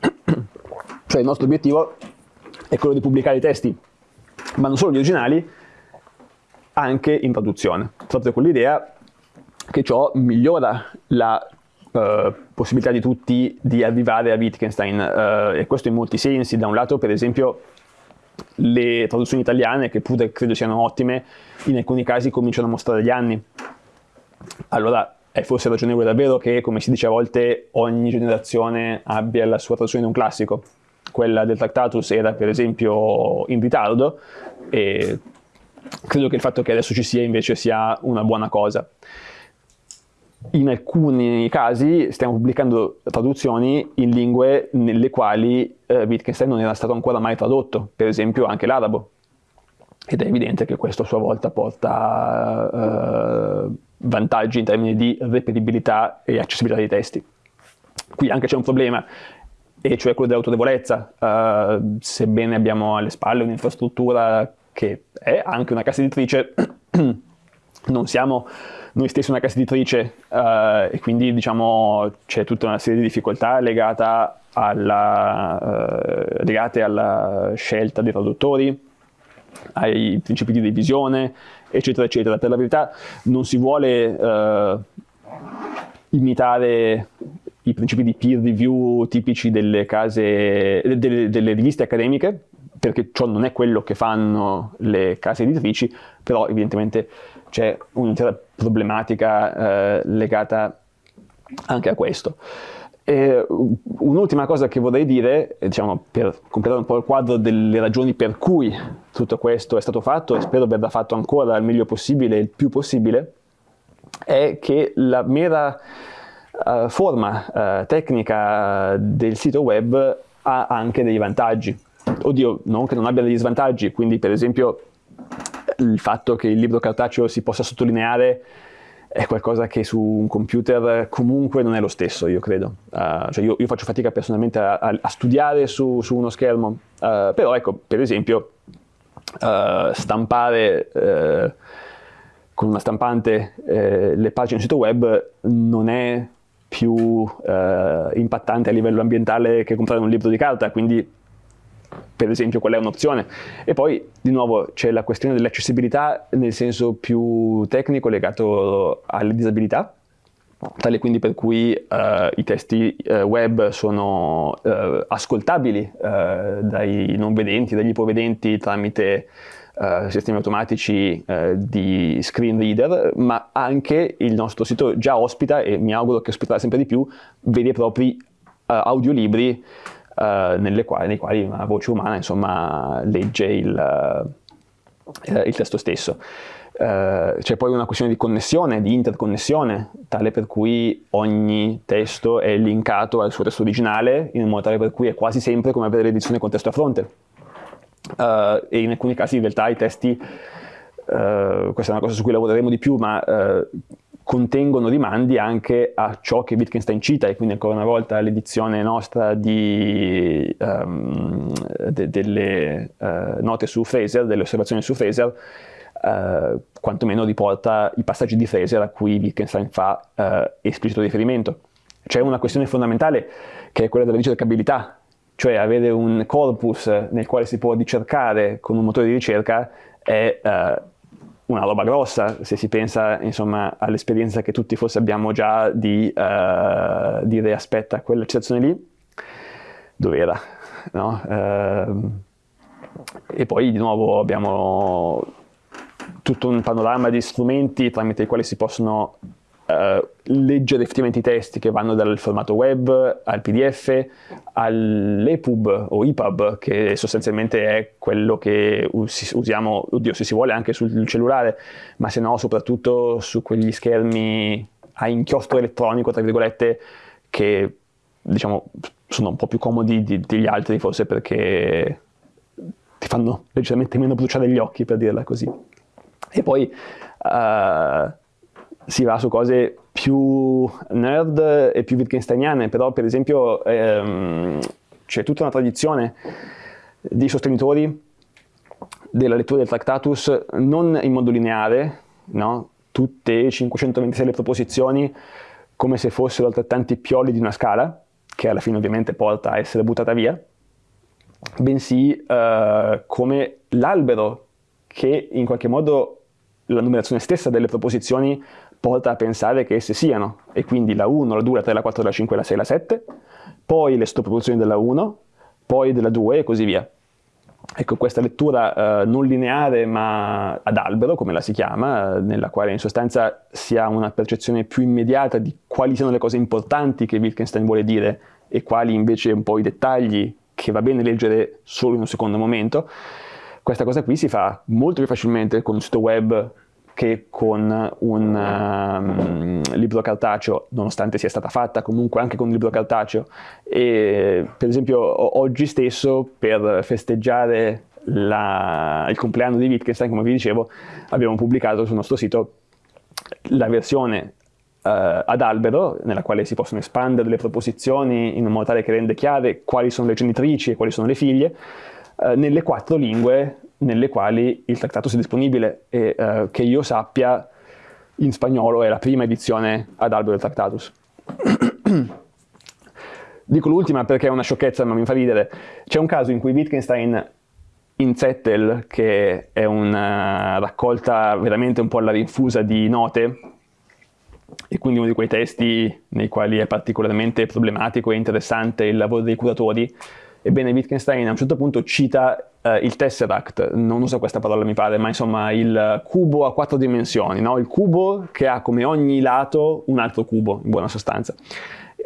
cioè il nostro obiettivo è quello di pubblicare i testi, ma non solo gli originali, anche in traduzione, proprio con l'idea che ciò migliora la uh, possibilità di tutti di arrivare a Wittgenstein, uh, e questo in molti sensi, da un lato per esempio le traduzioni italiane, che pure credo siano ottime, in alcuni casi cominciano a mostrare gli anni. Allora è forse ragionevole davvero che, come si dice a volte, ogni generazione abbia la sua traduzione di un classico, quella del Tractatus era per esempio in ritardo e credo che il fatto che adesso ci sia invece sia una buona cosa. In alcuni casi stiamo pubblicando traduzioni in lingue nelle quali eh, Wittgenstein non era stato ancora mai tradotto, per esempio anche l'arabo. Ed è evidente che questo a sua volta porta eh, vantaggi in termini di reperibilità e accessibilità dei testi. Qui anche c'è un problema, e cioè quello dell'autorevolezza, uh, sebbene abbiamo alle spalle un'infrastruttura che è anche una casa editrice, non siamo noi stessi una casa editrice uh, e quindi diciamo c'è tutta una serie di difficoltà legata alla, uh, legate alla scelta dei traduttori, ai principi di divisione, eccetera, eccetera. Per la verità non si vuole imitare i principi di peer review tipici delle, case, delle, delle riviste accademiche, perché ciò non è quello che fanno le case editrici, però evidentemente c'è un'intera problematica eh, legata anche a questo. un'ultima cosa che vorrei dire, diciamo, per completare un po' il quadro delle ragioni per cui tutto questo è stato fatto e spero verrà fatto ancora il meglio possibile, il più possibile, è che la mera uh, forma uh, tecnica del sito web ha anche dei vantaggi. Oddio, non che non abbia degli svantaggi, quindi per esempio il fatto che il libro cartaceo si possa sottolineare è qualcosa che su un computer comunque non è lo stesso, io credo. Uh, cioè io, io, faccio fatica personalmente a, a, a studiare su, su, uno schermo, uh, però ecco, per esempio, uh, stampare con una stampante le pagine del sito web non è più eh, impattante a livello ambientale che comprare un libro di carta, quindi per esempio quella è un'opzione. E poi di nuovo c'è la questione dell'accessibilità nel senso più tecnico legato alle disabilità, tale quindi per cui eh, i testi eh, web sono eh, ascoltabili eh, dai non vedenti, dagli ipovedenti tramite Uh, sistemi automatici uh, di screen reader, ma anche il nostro sito già ospita, e mi auguro che ospiterà sempre di più, veri e propri uh, audiolibri quali, nei quali una voce umana insomma, legge il, il testo stesso. c'è poi una questione di connessione, di interconnessione, tale per cui ogni testo è linkato al suo testo originale, in modo tale per cui è quasi sempre come avere l'edizione con testo a fronte uh, e in alcuni casi in realtà i testi, uh, questa è una cosa su cui lavoreremo di più, ma uh, contengono rimandi anche a ciò che Wittgenstein cita e quindi ancora una volta l'edizione nostra di, um, de delle note su Fraser, delle osservazioni su Fraser, Uh, quantomeno riporta i passaggi di Fraser a cui Wittgenstein fa uh, esplicito riferimento. C'è una questione fondamentale che è quella della ricercabilità cioè avere un corpus nel quale si può ricercare con un motore di ricerca è uh, una roba grossa se si pensa all'esperienza che tutti forse abbiamo già di uh, dire aspetta quella citazione lì dov'era no? uh, e poi di nuovo abbiamo tutto un panorama di strumenti tramite i quali si possono uh, leggere effettivamente i testi che vanno dal formato web al pdf all'epub o epub che sostanzialmente è quello che usiamo, oddio se si vuole anche sul cellulare ma se no soprattutto su quegli schermi a inchiostro elettronico tra virgolette che diciamo sono un po' più comodi di, degli altri forse perché ti fanno leggermente meno bruciare gli occhi, per dirla così. E poi uh, si va su cose più nerd e più Wittgensteiniane, però per esempio ehm, c'è tutta una tradizione di sostenitori della lettura del Tractatus non in modo lineare, no? tutte 526 le proposizioni come se fossero altrettanti pioli di una scala, che alla fine ovviamente porta a essere buttata via, bensì eh, come l'albero che in qualche modo la numerazione stessa delle proposizioni porta a pensare che esse siano, e quindi la 1, la 2, la 3, la 4, la 5, la 6, la 7, poi le sottoproposizioni della 1, poi della 2 e così via. Ecco, questa lettura eh, non lineare ma ad albero, come la si chiama, eh, nella quale in sostanza si ha una percezione più immediata di quali siano le cose importanti che Wittgenstein vuole dire e quali invece un po' i dettagli che va bene leggere solo in un secondo momento, questa cosa qui si fa molto più facilmente con un sito web che con un um, libro cartaceo, nonostante sia stata fatta comunque anche con un libro cartaceo. E, per esempio oggi stesso per festeggiare la, il compleanno di Wittgenstein, come vi dicevo, abbiamo pubblicato sul nostro sito la versione Uh, ad albero, nella quale si possono espandere le proposizioni in un modo tale che rende chiare quali sono le genitrici e quali sono le figlie, uh, nelle quattro lingue nelle quali il trattato sia disponibile e eh, che io sappia in spagnolo è la prima edizione ad albero del Tractatus. Dico l'ultima perché è una sciocchezza ma mi fa ridere. C'è un caso in cui Wittgenstein in Zettel, che è una raccolta veramente un po' alla rinfusa di note, e quindi uno di quei testi nei quali è particolarmente problematico e interessante il lavoro dei curatori, Ebbene, Wittgenstein a un certo punto cita eh, il Tesseract, non uso questa parola mi pare, ma insomma il cubo a quattro dimensioni, no? il cubo che ha come ogni lato un altro cubo, in buona sostanza.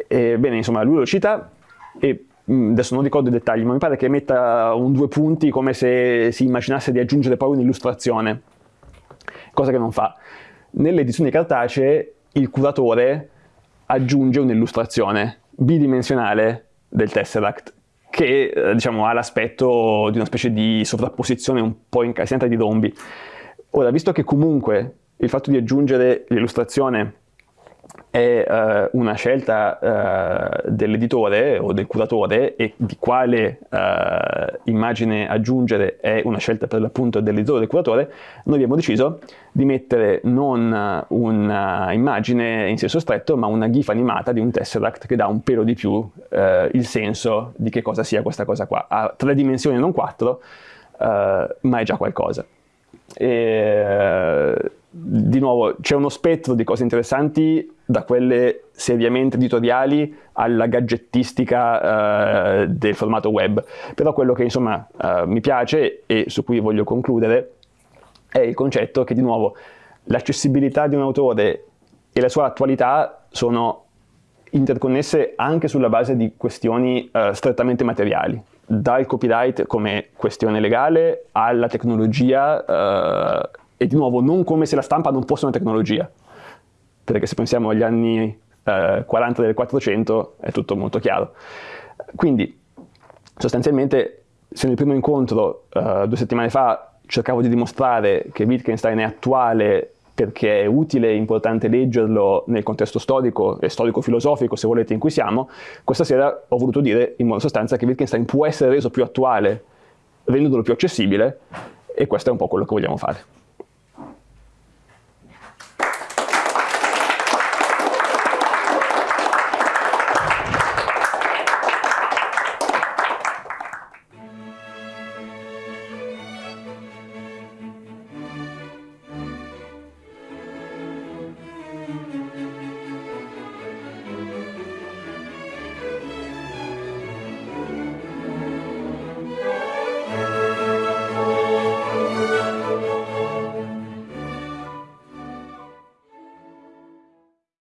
Ebbene, insomma, lui lo cita e mm, adesso non ricordo i dettagli, ma mi pare che metta un due punti come se si immaginasse di aggiungere poi un'illustrazione, cosa che non fa. Nelle edizioni cartacee il curatore aggiunge un'illustrazione bidimensionale del Tesseract che eh, diciamo, ha l'aspetto di una specie di sovrapposizione un po' incassinata di rombi. Ora, visto che comunque il fatto di aggiungere l'illustrazione è uh, una scelta uh, dell'editore o del curatore e di quale uh, immagine aggiungere è una scelta per l'appunto dell'editore o del curatore, noi abbiamo deciso di mettere non un'immagine in senso stretto, ma una gif animata di un tesseract che dà un pelo di più il senso di che cosa sia questa cosa qua. Ha tre dimensioni non quattro, ma è già qualcosa. E, di nuovo c'è uno spettro di cose interessanti da quelle seriamente editoriali alla gadgettistica uh, del formato web. Però quello che insomma uh, mi piace e su cui voglio concludere è il concetto che di nuovo l'accessibilità di un autore e la sua attualità sono interconnesse anche sulla base di questioni uh, strettamente materiali. Dal copyright come questione legale alla tecnologia e di nuovo non come se la stampa non fosse una tecnologia, perché se pensiamo agli anni eh, 40 del 400 è tutto molto chiaro. Quindi sostanzialmente se nel primo incontro eh, due settimane fa cercavo di dimostrare che Wittgenstein è attuale perché è utile e importante leggerlo nel contesto storico e storico-filosofico, se volete, in cui siamo, questa sera ho voluto dire in modo sostanza che Wittgenstein può essere reso più attuale rendendolo più accessibile e questo è un po' quello che vogliamo fare.